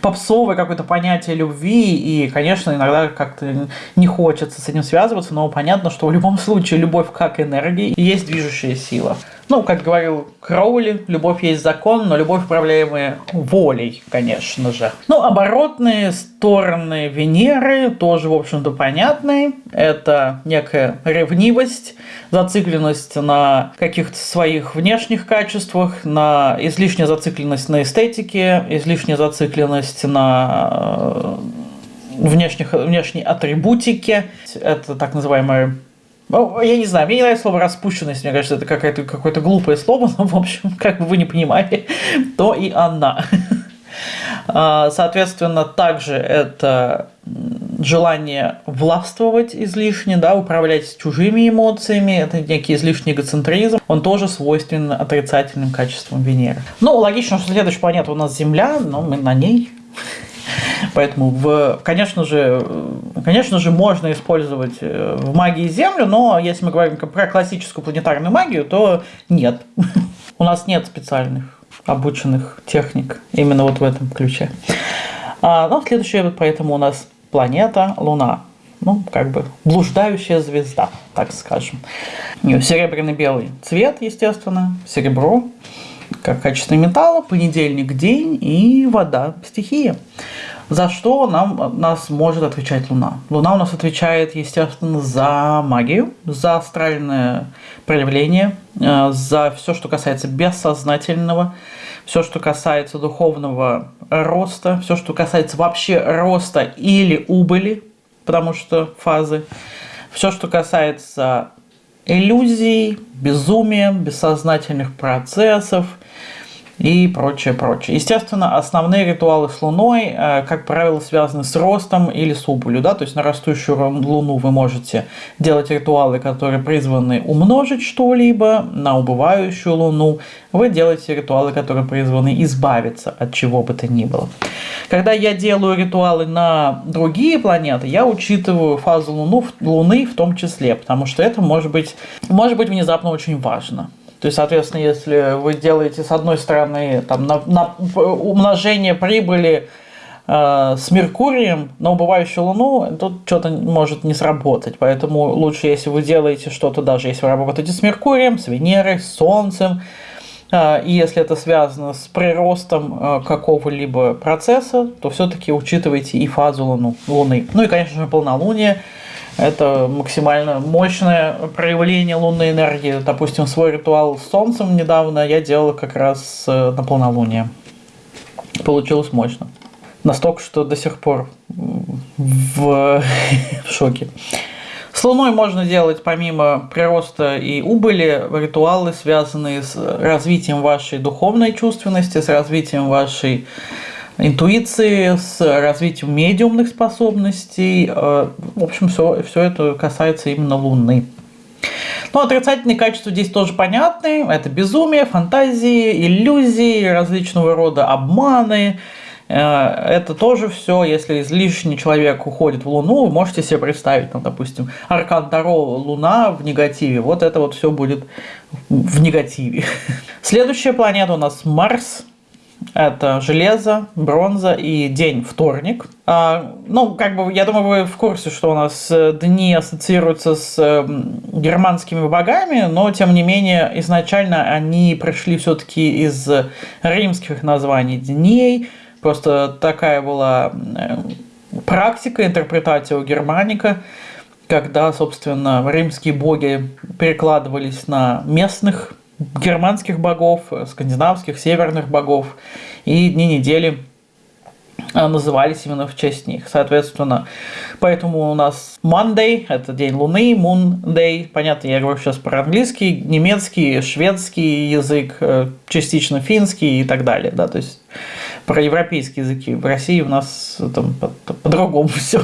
попсовое какое-то понятие любви, и, конечно, иногда как-то не хочется с этим связываться, но понятно, что в любом случае любовь как энергия есть движущая сила. Ну, как говорил Кроули, любовь есть закон, но любовь управляемая волей, конечно же. Ну, оборотные стороны Венеры тоже, в общем-то, понятны. Это некая ревнивость, зацикленность на каких-то своих внешних качествах, на излишняя зацикленность на эстетике, излишняя зацикленность на э, внешних, внешней атрибутике. Это так называемая Ну, я не знаю, мне не нравится слово распущенность, мне кажется, это какое-то какое глупое слово, но, в общем, как бы вы не понимали, то и она. А, соответственно, также это желание властвовать излишне, да, управлять чужими эмоциями, это некий излишний эгоцентризм, он тоже свойственен отрицательным качествам Венеры. Ну, логично, что следующая планета у нас Земля, но мы на ней. Поэтому, в, конечно, же, конечно же, можно использовать э, в магии Землю, но если мы говорим про классическую планетарную магию, то нет. У нас нет специальных обученных техник именно вот в этом ключе. А, ну, следующее, поэтому у нас планета Луна. Ну, как бы блуждающая звезда, так скажем. У нее серебряный белый цвет, естественно, серебро, как качество металла, понедельник день и вода стихия. За что нам, нас может отвечать Луна? Луна у нас отвечает, естественно, за магию, за астральное проявление, э, за все, что касается бессознательного, все, что касается духовного роста, все, что касается вообще роста или убыли, потому что фазы, все, что касается иллюзий, безумия, бессознательных процессов – и прочее, прочее. Естественно, основные ритуалы с Луной, э, как правило, связаны с ростом или с убылью. Да? То есть на растущую Луну вы можете делать ритуалы, которые призваны умножить что-либо, на убывающую Луну вы делаете ритуалы, которые призваны избавиться от чего бы то ни было. Когда я делаю ритуалы на другие планеты, я учитываю фазу Луну, Луны в том числе, потому что это может быть, может быть внезапно очень важно. То есть, соответственно, если вы делаете с одной стороны там, на, на умножение прибыли э, с Меркурием на убывающую Луну, тут что-то может не сработать. Поэтому лучше, если вы делаете что-то, даже если вы работаете с Меркурием, с Венерой, с Солнцем, э, и если это связано с приростом э, какого-либо процесса, то все-таки учитывайте и фазу Луну, Луны. Ну и, конечно же, полнолуние – это максимально мощное проявление лунной энергии. Допустим, свой ритуал с Солнцем недавно я делал как раз э, на полнолуние. Получилось мощно. Настолько, что до сих пор в, в шоке. С Луной можно делать помимо прироста и убыли ритуалы, связанные с развитием вашей духовной чувственности, с развитием вашей интуиции, с развитием медиумных способностей. Э, в общем, все, все это касается именно Луны. Ну, отрицательные качества здесь тоже понятны. Это безумие, фантазии, иллюзии, различного рода обманы. Э, это тоже все, если излишний человек уходит в Луну, вы можете себе представить, там, допустим, Аркан Таро Луна в негативе. Вот это вот все будет в негативе. Следующая планета у нас Марс. Это железо, бронза и день вторник. А, ну, как бы, я думаю, вы в курсе, что у нас э, дни ассоциируются с эм, германскими богами, но, тем не менее, изначально они пришли все-таки из римских названий дней. Просто такая была э, практика, интерпретация у германика, когда, собственно, римские боги перекладывались на местных германских богов, скандинавских, северных богов, и дни недели а, назывались именно в честь них. Соответственно, поэтому у нас Monday – это день Луны, Moon Day, понятно, я говорю сейчас про английский, немецкий, шведский язык, э, частично финский и так далее, да, то есть про европейские языки. В России у нас там по-другому по все.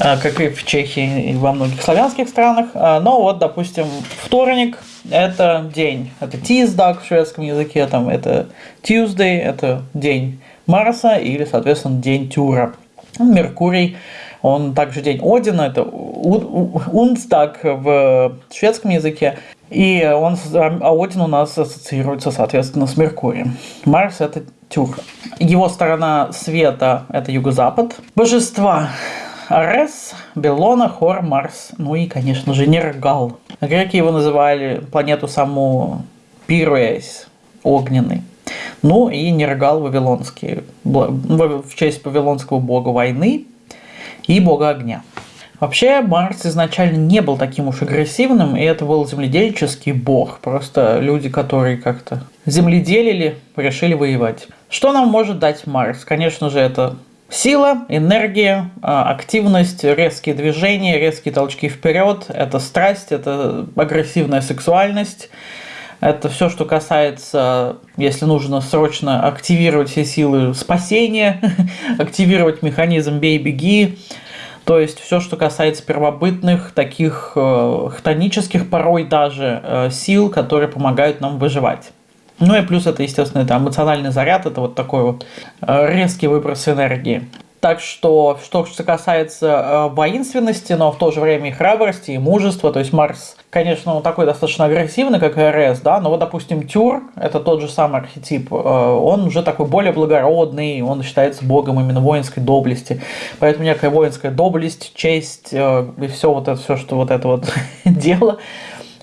А, как и в Чехии и во многих славянских странах. А, но вот, допустим, вторник – это день, это Тиздаг в шведском языке, там это Tuesday – это день Марса или, соответственно, день Тюра. Меркурий, он также день Одина, это Унстаг в шведском языке, и он, а Один у нас ассоциируется, соответственно, с Меркурием. Марс – это Тюр. Его сторона света – это юго-запад. Божества Арес, Белона, Хор, Марс, ну и, конечно же, Нергал. Греки его называли планету саму Пируэс, огненный. Ну и Нергал Вавилонский, в честь вавилонского бога войны и бога огня. Вообще, Марс изначально не был таким уж агрессивным, и это был земледельческий бог. Просто люди, которые как-то земледелили, решили воевать. Что нам может дать Марс? Конечно же, это Сила, энергия, а, активность, резкие движения, резкие толчки вперед, это страсть, это агрессивная сексуальность, это все, что касается, если нужно срочно активировать все силы спасения, активировать механизм бей-беги, то есть все, что касается первобытных, таких э, хтонических порой даже э, сил, которые помогают нам выживать. Ну и плюс это, естественно, это эмоциональный заряд, это вот такой вот э, резкий выброс энергии. Так что, что касается э, воинственности, но в то же время и храбрости, и мужества, то есть Марс, конечно, он такой достаточно агрессивный, как РС, да, но вот, допустим, Тюр, это тот же самый архетип, э, он уже такой более благородный, он считается богом именно воинской доблести, поэтому некая воинская доблесть, честь э, и все вот это, все, что вот это вот дело,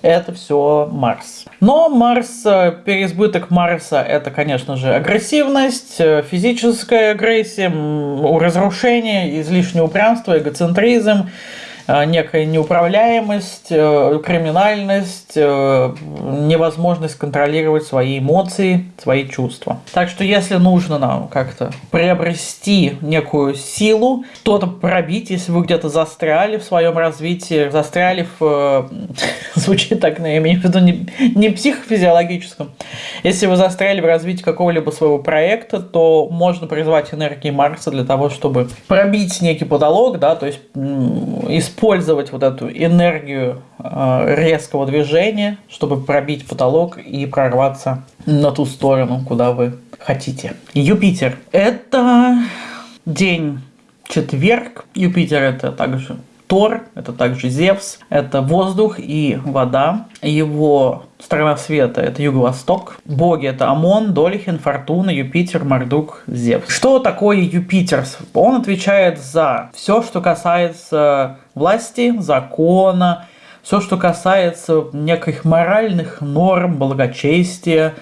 это все Марс. Но Марс, э, переизбыток Марса, это, конечно же, агрессивность, э, физическая агрессия, разрушение, излишнее упрямство, эгоцентризм, некая неуправляемость, э, криминальность, э, невозможность контролировать свои эмоции, свои чувства. Так что если нужно нам как-то приобрести некую силу, что-то пробить, если вы где-то застряли в своем развитии, застряли в... Звучит так, но я имею в виду не, не психофизиологическом. Если вы застряли в развитии какого-либо своего проекта, то можно призвать энергии Марса для того, чтобы пробить некий потолок, да, то есть использовать использовать вот эту энергию э, резкого движения, чтобы пробить потолок и прорваться на ту сторону, куда вы хотите. Юпитер. Это день четверг. Юпитер это также Тор, это также Зевс, это воздух и вода. Его сторона света – это юго-восток. Боги – это Амон, Долихин, Фортуна, Юпитер, Мардук, Зевс. Что такое Юпитер? Он отвечает за все, что касается власти, закона, все, что касается неких моральных норм, благочестия,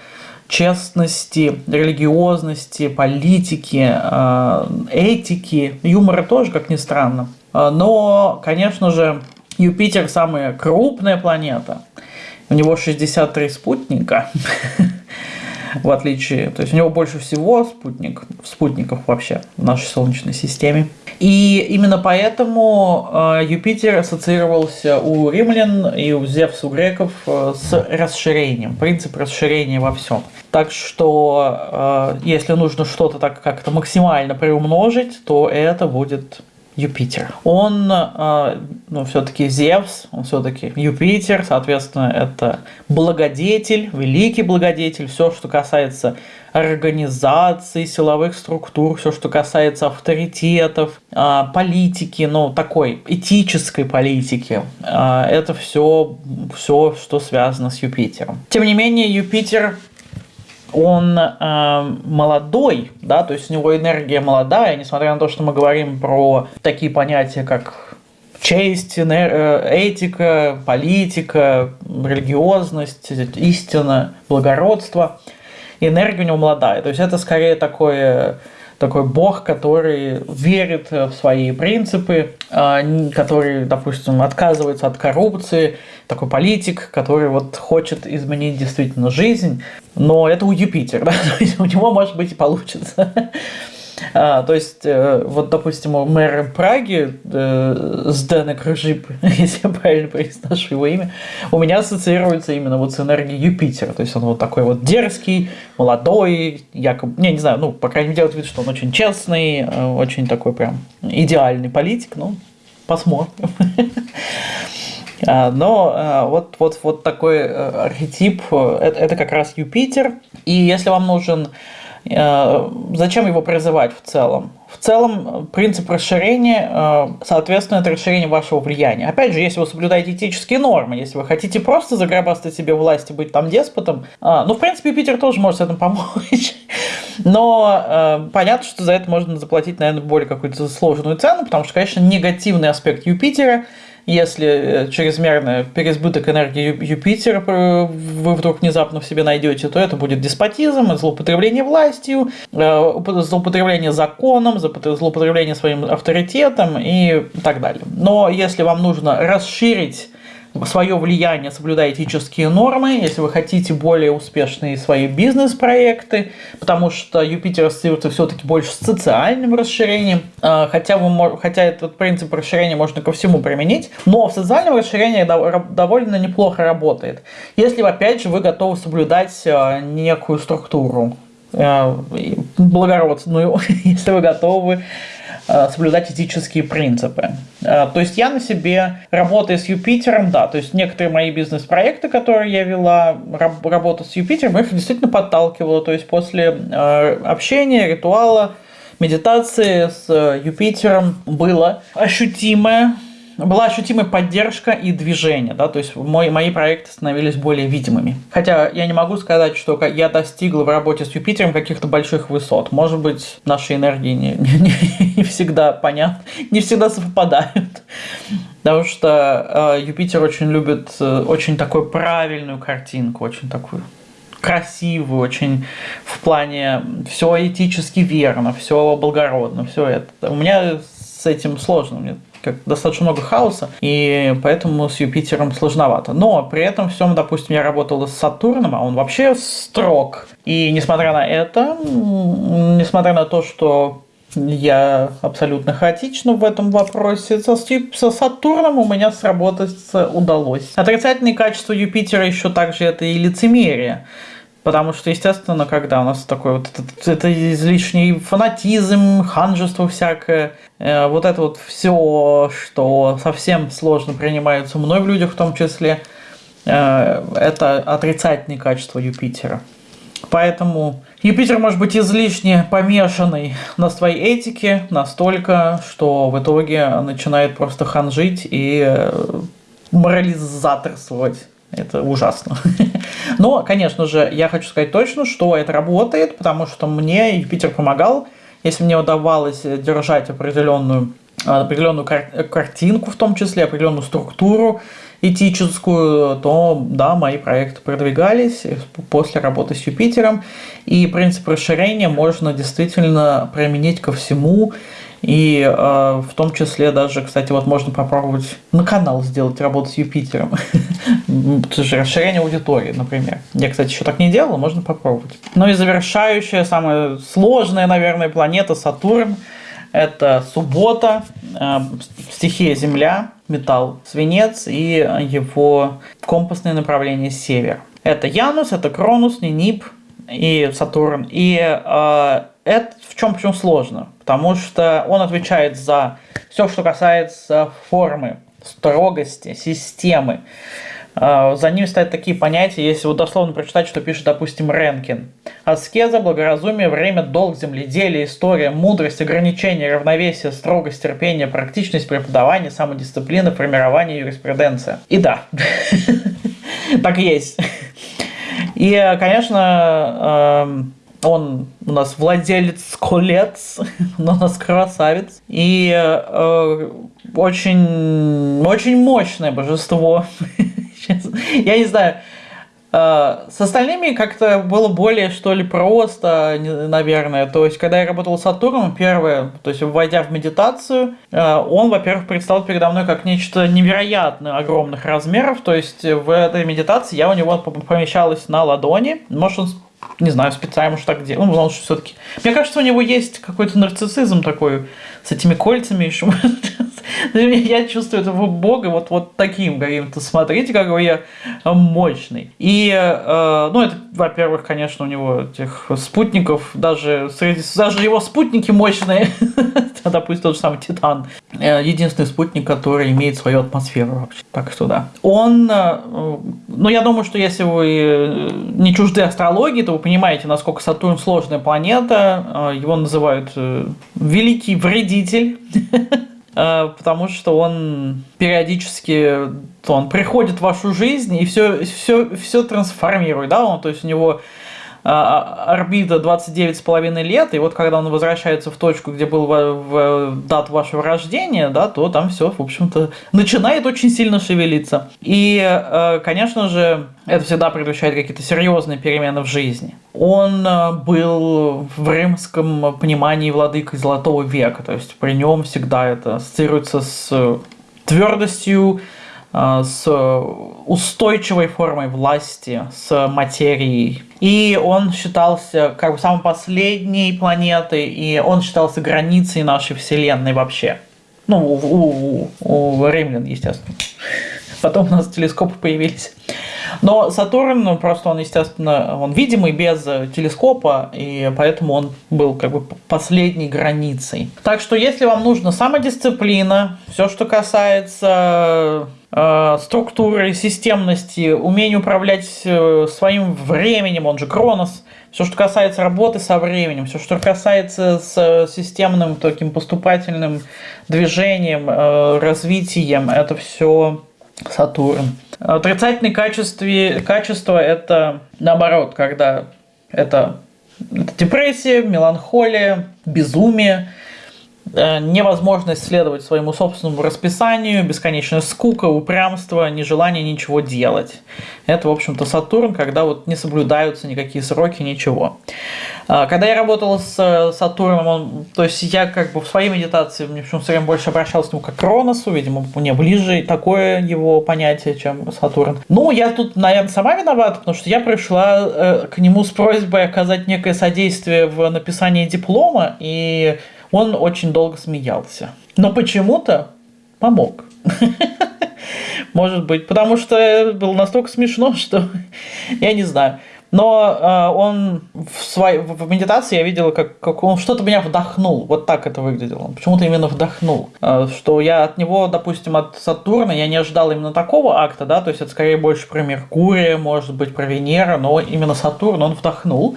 честности, религиозности, политики, э, этики, юмора тоже, как ни странно. Э, но, конечно же, Юпитер самая крупная планета. У него 63 спутника. в отличие, то есть у него больше всего спутник, спутников вообще в нашей Солнечной системе. И именно поэтому э, Юпитер ассоциировался у римлян и у Зевса, у греков э, с расширением, принцип расширения во всем. Так что, э, если нужно что-то так как-то максимально приумножить, то это будет Юпитер. Он, э, ну, все-таки Зевс, он все-таки Юпитер, соответственно, это благодетель, великий благодетель, все, что касается организации, силовых структур, все, что касается авторитетов, э, политики, ну, такой этической политики, э, это все, все, что связано с Юпитером. Тем не менее, Юпитер он э, молодой, да, то есть у него энергия молодая, несмотря на то, что мы говорим про такие понятия, как честь, э, этика, политика, религиозность, истина, благородство. Энергия у него молодая. То есть это скорее такое такой бог, который верит в свои принципы, а, который, допустим, отказывается от коррупции, такой политик, который вот хочет изменить действительно жизнь, но это у Юпитера, да? у него, может быть, и получится. А, то есть, э, вот, допустим, мэр Праги, э, Сденек Ржип, если я правильно произношу его имя, у меня ассоциируется именно вот с энергией Юпитера. То есть, он вот такой вот дерзкий, молодой, якобы, не, не знаю, ну, по крайней мере, делает вид, что он очень честный, э, очень такой прям идеальный политик, ну, посмотрим. А, но а, вот, вот, вот такой э, архетип, э, это, это как раз Юпитер. И если вам нужен Э, зачем его призывать в целом? В целом, принцип расширения, э, соответственно, это расширение вашего влияния. Опять же, если вы соблюдаете этические нормы, если вы хотите просто заграбастать себе власть и быть там деспотом, ну, в принципе, Питер тоже может с этим помочь. Но э, понятно, что за это можно заплатить, наверное, более какую-то сложную цену, потому что, конечно, негативный аспект Юпитера – если э, чрезмерный переизбыток энергии Юпитера вы вдруг внезапно в себе найдете, то это будет деспотизм, злоупотребление властью, э, злоупотребление законом, злоупотребление своим авторитетом и так далее. Но если вам нужно расширить свое влияние, соблюдая этические нормы, если вы хотите более успешные свои бизнес-проекты, потому что Юпитер ассоциируется все-таки больше с социальным расширением, а, хотя, вы, хотя этот принцип расширения можно ко всему применить, но в социальном расширении довольно неплохо работает. Если, опять же, вы готовы соблюдать а, некую структуру, а, благородную, если вы готовы соблюдать этические принципы. Э, то есть я на себе, работая с Юпитером, да, то есть некоторые мои бизнес-проекты, которые я вела, работа с Юпитером, их действительно подталкивала. То есть после э, общения, ритуала, медитации с Юпитером было ощутимое была ощутимая поддержка и движение, да, то есть мой, мои проекты становились более видимыми. Хотя я не могу сказать, что я достигла в работе с Юпитером каких-то больших высот. Может быть, наши энергии не, не, не всегда понятны, не всегда совпадают. Потому что э, Юпитер очень любит э, очень такую правильную картинку, очень такую красивую, очень в плане все этически верно, все благородно, все это. У меня с этим сложно. Мне как достаточно много хаоса, и поэтому с Юпитером сложновато. Но при этом всем, допустим, я работал с Сатурном, а он вообще строг. И несмотря на это, несмотря на то, что я абсолютно хаотична в этом вопросе. Со, со Сатурном у меня сработать удалось. Отрицательные качества Юпитера еще также это и лицемерие. Потому что, естественно, когда у нас такой вот это, это излишний фанатизм, ханжество всякое, э, вот это вот все, что совсем сложно принимается мной в людях в том числе, э, это отрицательные качества Юпитера. Поэтому Юпитер может быть излишне помешанный на своей этике настолько, что в итоге начинает просто ханжить и э, морализаторствовать это ужасно. Но, конечно же, я хочу сказать точно, что это работает, потому что мне Юпитер помогал. Если мне удавалось держать определенную, определенную кар- картинку, в том числе определенную структуру этическую, то да, мои проекты продвигались после работы с Юпитером. И принцип расширения можно действительно применить ко всему. И э, в том числе даже, кстати, вот можно попробовать на канал сделать работу с Юпитером. Расширение аудитории, например. Я, кстати, еще так не делал, можно попробовать. Ну и завершающая, самая сложная, наверное, планета Сатурн. Это суббота, э, стихия Земля, металл, свинец и его компасное направление север. Это Янус, это Кронус, Нинип и Сатурн. И э, это в чем почему сложно? Потому что он отвечает за все, что касается формы, строгости, системы. А, за ним стоят такие понятия, если вот дословно прочитать, что пишет, допустим, Ренкин. Аскеза, благоразумие, время, долг, земледелие, история, мудрость, ограничение, равновесие, строгость, терпение, практичность, преподавание, самодисциплина, формирование, юриспруденция. И да, так есть. И, конечно, он у нас владелец колец, он у нас красавец. И э, очень, очень мощное божество. Я не знаю, э, с остальными как-то было более, что ли, просто, наверное. То есть, когда я работал с Сатурном, первое, то есть, войдя в медитацию, э, он, во-первых, предстал передо мной как нечто невероятно огромных размеров. То есть, в этой медитации я у него помещалась на ладони. Может, он не знаю, специально, может, так делал. Ну, потому что все-таки... Мне кажется, у него есть какой-то нарциссизм такой с этими кольцами еще. я чувствую этого бога вот, вот таким каким-то. Смотрите, какой я мощный. И, э, ну, это, во-первых, конечно, у него этих спутников, даже, среди, даже его спутники мощные. Допустим, тот же самый Титан. Э, единственный спутник, который имеет свою атмосферу вообще. Так что да. Он, э, ну, я думаю, что если вы не чужды астрологии, то вы понимаете, насколько Сатурн сложная планета. Его называют великий вредитель. потому что он периодически он приходит в вашу жизнь и все, все, все трансформирует, да, он, то есть у него орбита 29,5 лет, и вот когда он возвращается в точку, где был в, в дату вашего рождения, да, то там все, в общем-то, начинает очень сильно шевелиться. И, э, конечно же, это всегда предвещает какие-то серьезные перемены в жизни. Он э, был в римском понимании владыкой Золотого века, то есть при нем всегда это ассоциируется с твердостью, с устойчивой формой власти, с материей. И он считался как бы самой последней планетой, и он считался границей нашей Вселенной вообще. Ну, у, у, у римлян, естественно. Потом у нас телескопы появились. Но Сатурн, ну, просто он, естественно, он видимый без телескопа, и поэтому он был как бы последней границей. Так что если вам нужна самодисциплина, все, что касается структуры, системности, умение управлять э, своим временем, он же Кронос, все, что касается работы со временем, все, что касается с системным таким поступательным движением, э, развитием, это все Сатурн. Отрицательные качестве, качества – это наоборот, когда это, это депрессия, меланхолия, безумие – Э, невозможность следовать своему собственному расписанию, бесконечная скука, упрямство, нежелание ничего делать. Это, в общем-то, Сатурн, когда вот не соблюдаются никакие сроки, ничего. А, когда я работал с э, Сатурном, он, то есть я как бы в своей медитации, мне почему все время больше обращался к нему как к Кроносу, видимо, мне ближе такое его понятие, чем Сатурн. Ну, я тут, наверное, сама виновата, потому что я пришла э, к нему с просьбой оказать некое содействие в написании диплома, и он очень долго смеялся. Но почему-то помог. Может быть, потому что было настолько смешно, что я не знаю. Но э, он в, своей, в медитации я видела, как, как он что-то меня вдохнул. Вот так это выглядело. Он почему-то именно вдохнул. Э, что я от него, допустим, от Сатурна, я не ожидал именно такого акта, да, то есть это скорее больше про Меркурия, может быть, про Венера, но именно Сатурн он вдохнул.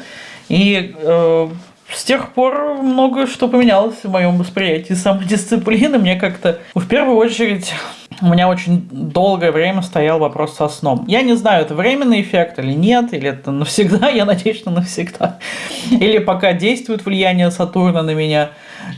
И э, с тех пор многое что поменялось в моем восприятии самодисциплины. Мне как-то, в первую очередь, у меня очень долгое время стоял вопрос со сном. Я не знаю, это временный эффект или нет, или это навсегда, я надеюсь, что навсегда. Или пока действует влияние Сатурна на меня.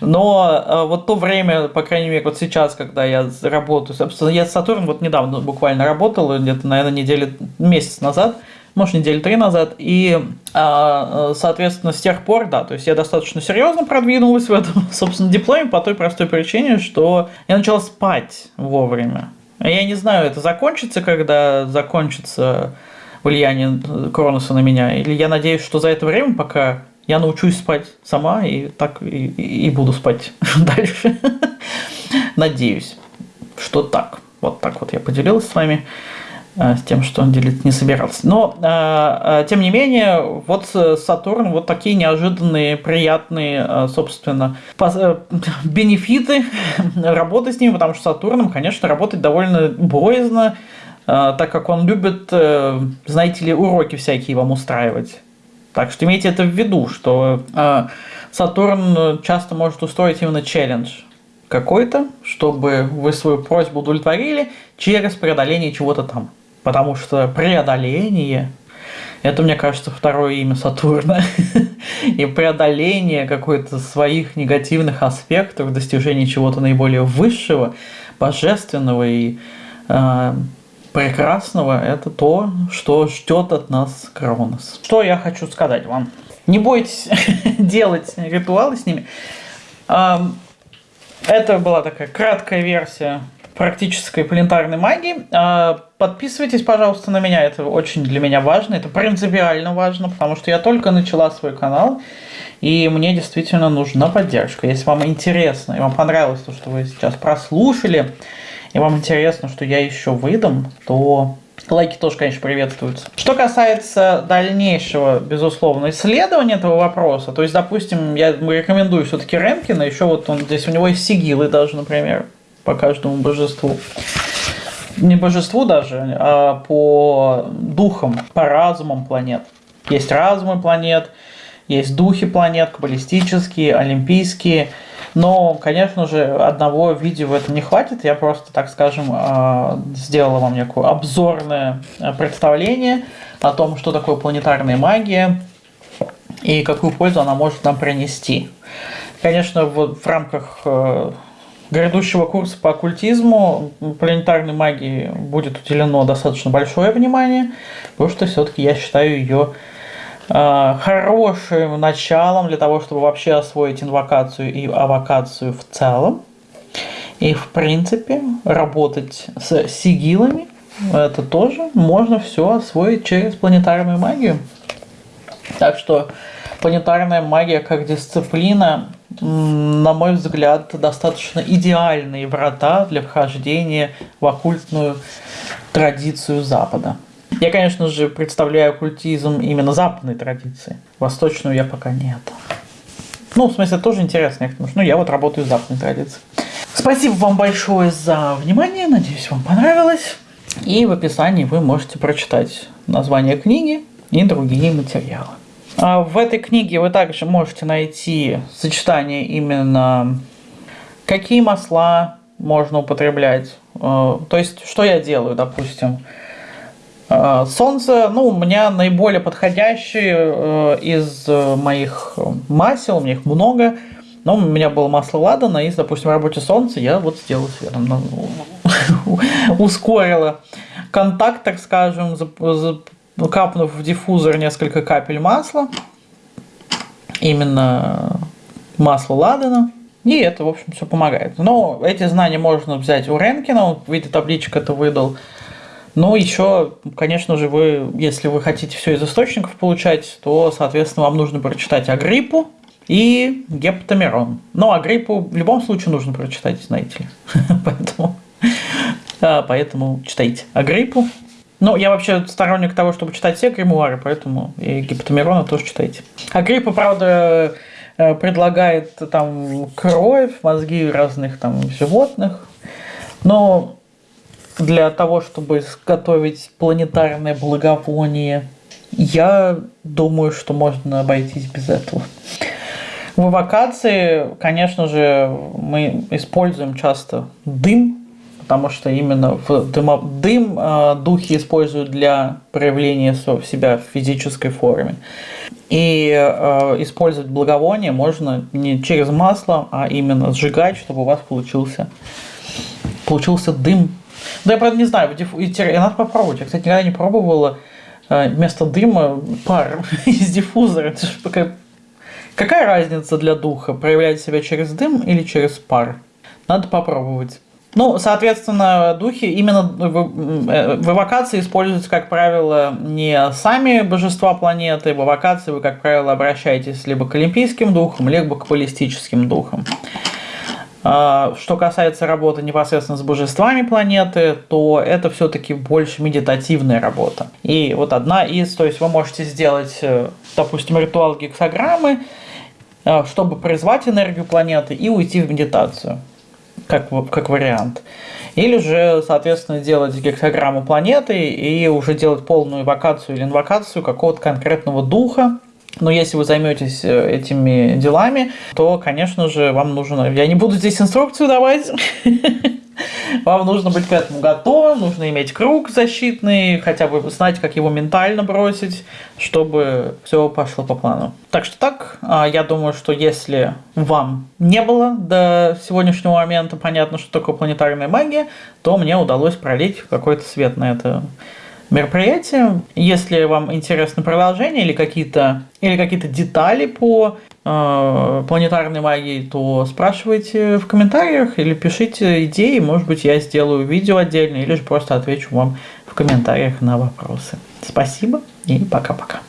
Но э, вот то время, по крайней мере, вот сейчас, когда я работаю, собственно, я с Сатурном вот недавно буквально работал, где-то, наверное, недели, месяц назад – может, недели три назад. И, а, соответственно, с тех пор, да, то есть я достаточно серьезно продвинулась в этом, собственно, дипломе по той простой причине, что я начала спать вовремя. Я не знаю, это закончится, когда закончится влияние Кроноса на меня, или я надеюсь, что за это время, пока я научусь спать сама и так и, и буду спать дальше. Надеюсь, что так. Вот так вот я поделилась с вами. Э, с тем, что он делить не собирался. Но, э, э, тем не менее, вот Сатурн, вот такие неожиданные, приятные, собственно, бенефиты работы с ним, потому что Сатурном, конечно, работать довольно боязно, так как он любит, знаете ли, уроки всякие вам устраивать. Так что имейте это в виду, что Сатурн часто может устроить именно челлендж какой-то, чтобы вы свою просьбу удовлетворили через преодоление чего-то там. Потому что преодоление это, мне кажется, второе имя Сатурна. И преодоление какой-то своих негативных аспектов, достижение чего-то наиболее высшего, божественного и э, прекрасного, это то, что ждет от нас Кронос. Что я хочу сказать вам? Не бойтесь делать ритуалы с ними. Это была такая краткая версия практической планетарной магии. А, подписывайтесь, пожалуйста, на меня, это очень для меня важно, это принципиально важно, потому что я только начала свой канал, и мне действительно нужна поддержка. Если вам интересно, и вам понравилось то, что вы сейчас прослушали, и вам интересно, что я еще выдам, то лайки тоже, конечно, приветствуются. Что касается дальнейшего, безусловно, исследования этого вопроса, то есть, допустим, я рекомендую все-таки Ренкина, еще вот он здесь, у него есть сигилы даже, например, по каждому божеству. Не божеству даже, а по духам, по разумам планет. Есть разумы планет, есть духи планет, каббалистические, олимпийские. Но, конечно же, одного видео в этом не хватит. Я просто, так скажем, а, сделала вам некое обзорное представление о том, что такое планетарная магия и какую пользу она может нам принести. Конечно, вот в рамках э, грядущего курса по оккультизму планетарной магии будет уделено достаточно большое внимание, потому что все-таки я считаю ее э, хорошим началом для того, чтобы вообще освоить инвокацию и авокацию в целом. И в принципе работать с сигилами это тоже можно все освоить через планетарную магию. Так что планетарная магия как дисциплина, на мой взгляд, достаточно идеальные врата для вхождения в оккультную традицию Запада. Я, конечно же, представляю оккультизм именно западной традиции. Восточную я пока нет. Ну, в смысле, тоже интересно, что ну, я вот работаю в западной традиции. Спасибо вам большое за внимание, надеюсь, вам понравилось. И в описании вы можете прочитать название книги и другие материалы. А в этой книге вы также можете найти сочетание именно какие масла можно употреблять. Э, то есть, что я делаю, допустим. Э, солнце, ну, у меня наиболее подходящие э, из моих масел, у меня их много. Но у меня было масло ладана, и, допустим, в работе солнца я вот сделал светом. Ну, ускорила контакт, так скажем, капнув в диффузор несколько капель масла, именно масло ладана, и это, в общем, все помогает. Но эти знания можно взять у Ренкина, он в виде табличек это выдал. Но еще, конечно же, вы, если вы хотите все из источников получать, то, соответственно, вам нужно прочитать Агриппу и Гептамирон. Но Агриппу в любом случае нужно прочитать, знаете ли. Поэтому, поэтому читайте Агриппу. Ну, я вообще сторонник того, чтобы читать все гримуары, поэтому и Гипотамирона тоже читайте. А Гриппа, правда, э, предлагает там кровь, мозги разных там животных, но для того, чтобы изготовить планетарное благовоние, я думаю, что можно обойтись без этого. В эвокации, конечно же, мы используем часто дым, потому что именно в дым э, духи используют для проявления себя в физической форме. И э, использовать благовоние можно не через масло, а именно сжигать, чтобы у вас получился, получился дым. Да я правда не знаю, надо попробовать. Я, кстати, никогда не пробовала э, вместо дыма пар из диффузора. Это же какая, какая разница для духа, проявлять себя через дым или через пар? Надо попробовать. Ну, соответственно, духи именно в, э, эвокации используются, как правило, не сами божества планеты. В эвокации вы, как правило, обращаетесь либо к олимпийским духам, либо к баллистическим духам. А, что касается работы непосредственно с божествами планеты, то это все-таки больше медитативная работа. И вот одна из, то есть вы можете сделать, э, допустим, ритуал гексограммы, э, чтобы призвать энергию планеты и уйти в медитацию как, как вариант. Или же, соответственно, делать гексограмму планеты и уже делать полную эвокацию или инвокацию какого-то конкретного духа. Но если вы займетесь э, этими делами, то, конечно же, вам нужно... Я не буду здесь инструкцию давать. Вам нужно быть к этому готовым, нужно иметь круг защитный, хотя бы знать, как его ментально бросить, чтобы все пошло по плану. Так что так, а, я думаю, что если вам не было до сегодняшнего момента понятно, что такое планетарная магия, то мне удалось пролить какой-то свет на это мероприятие. Если вам интересно продолжение или какие-то или какие-то детали по э, планетарной магии, то спрашивайте в комментариях или пишите идеи. Может быть, я сделаю видео отдельно или же просто отвечу вам в комментариях на вопросы. Спасибо и пока-пока.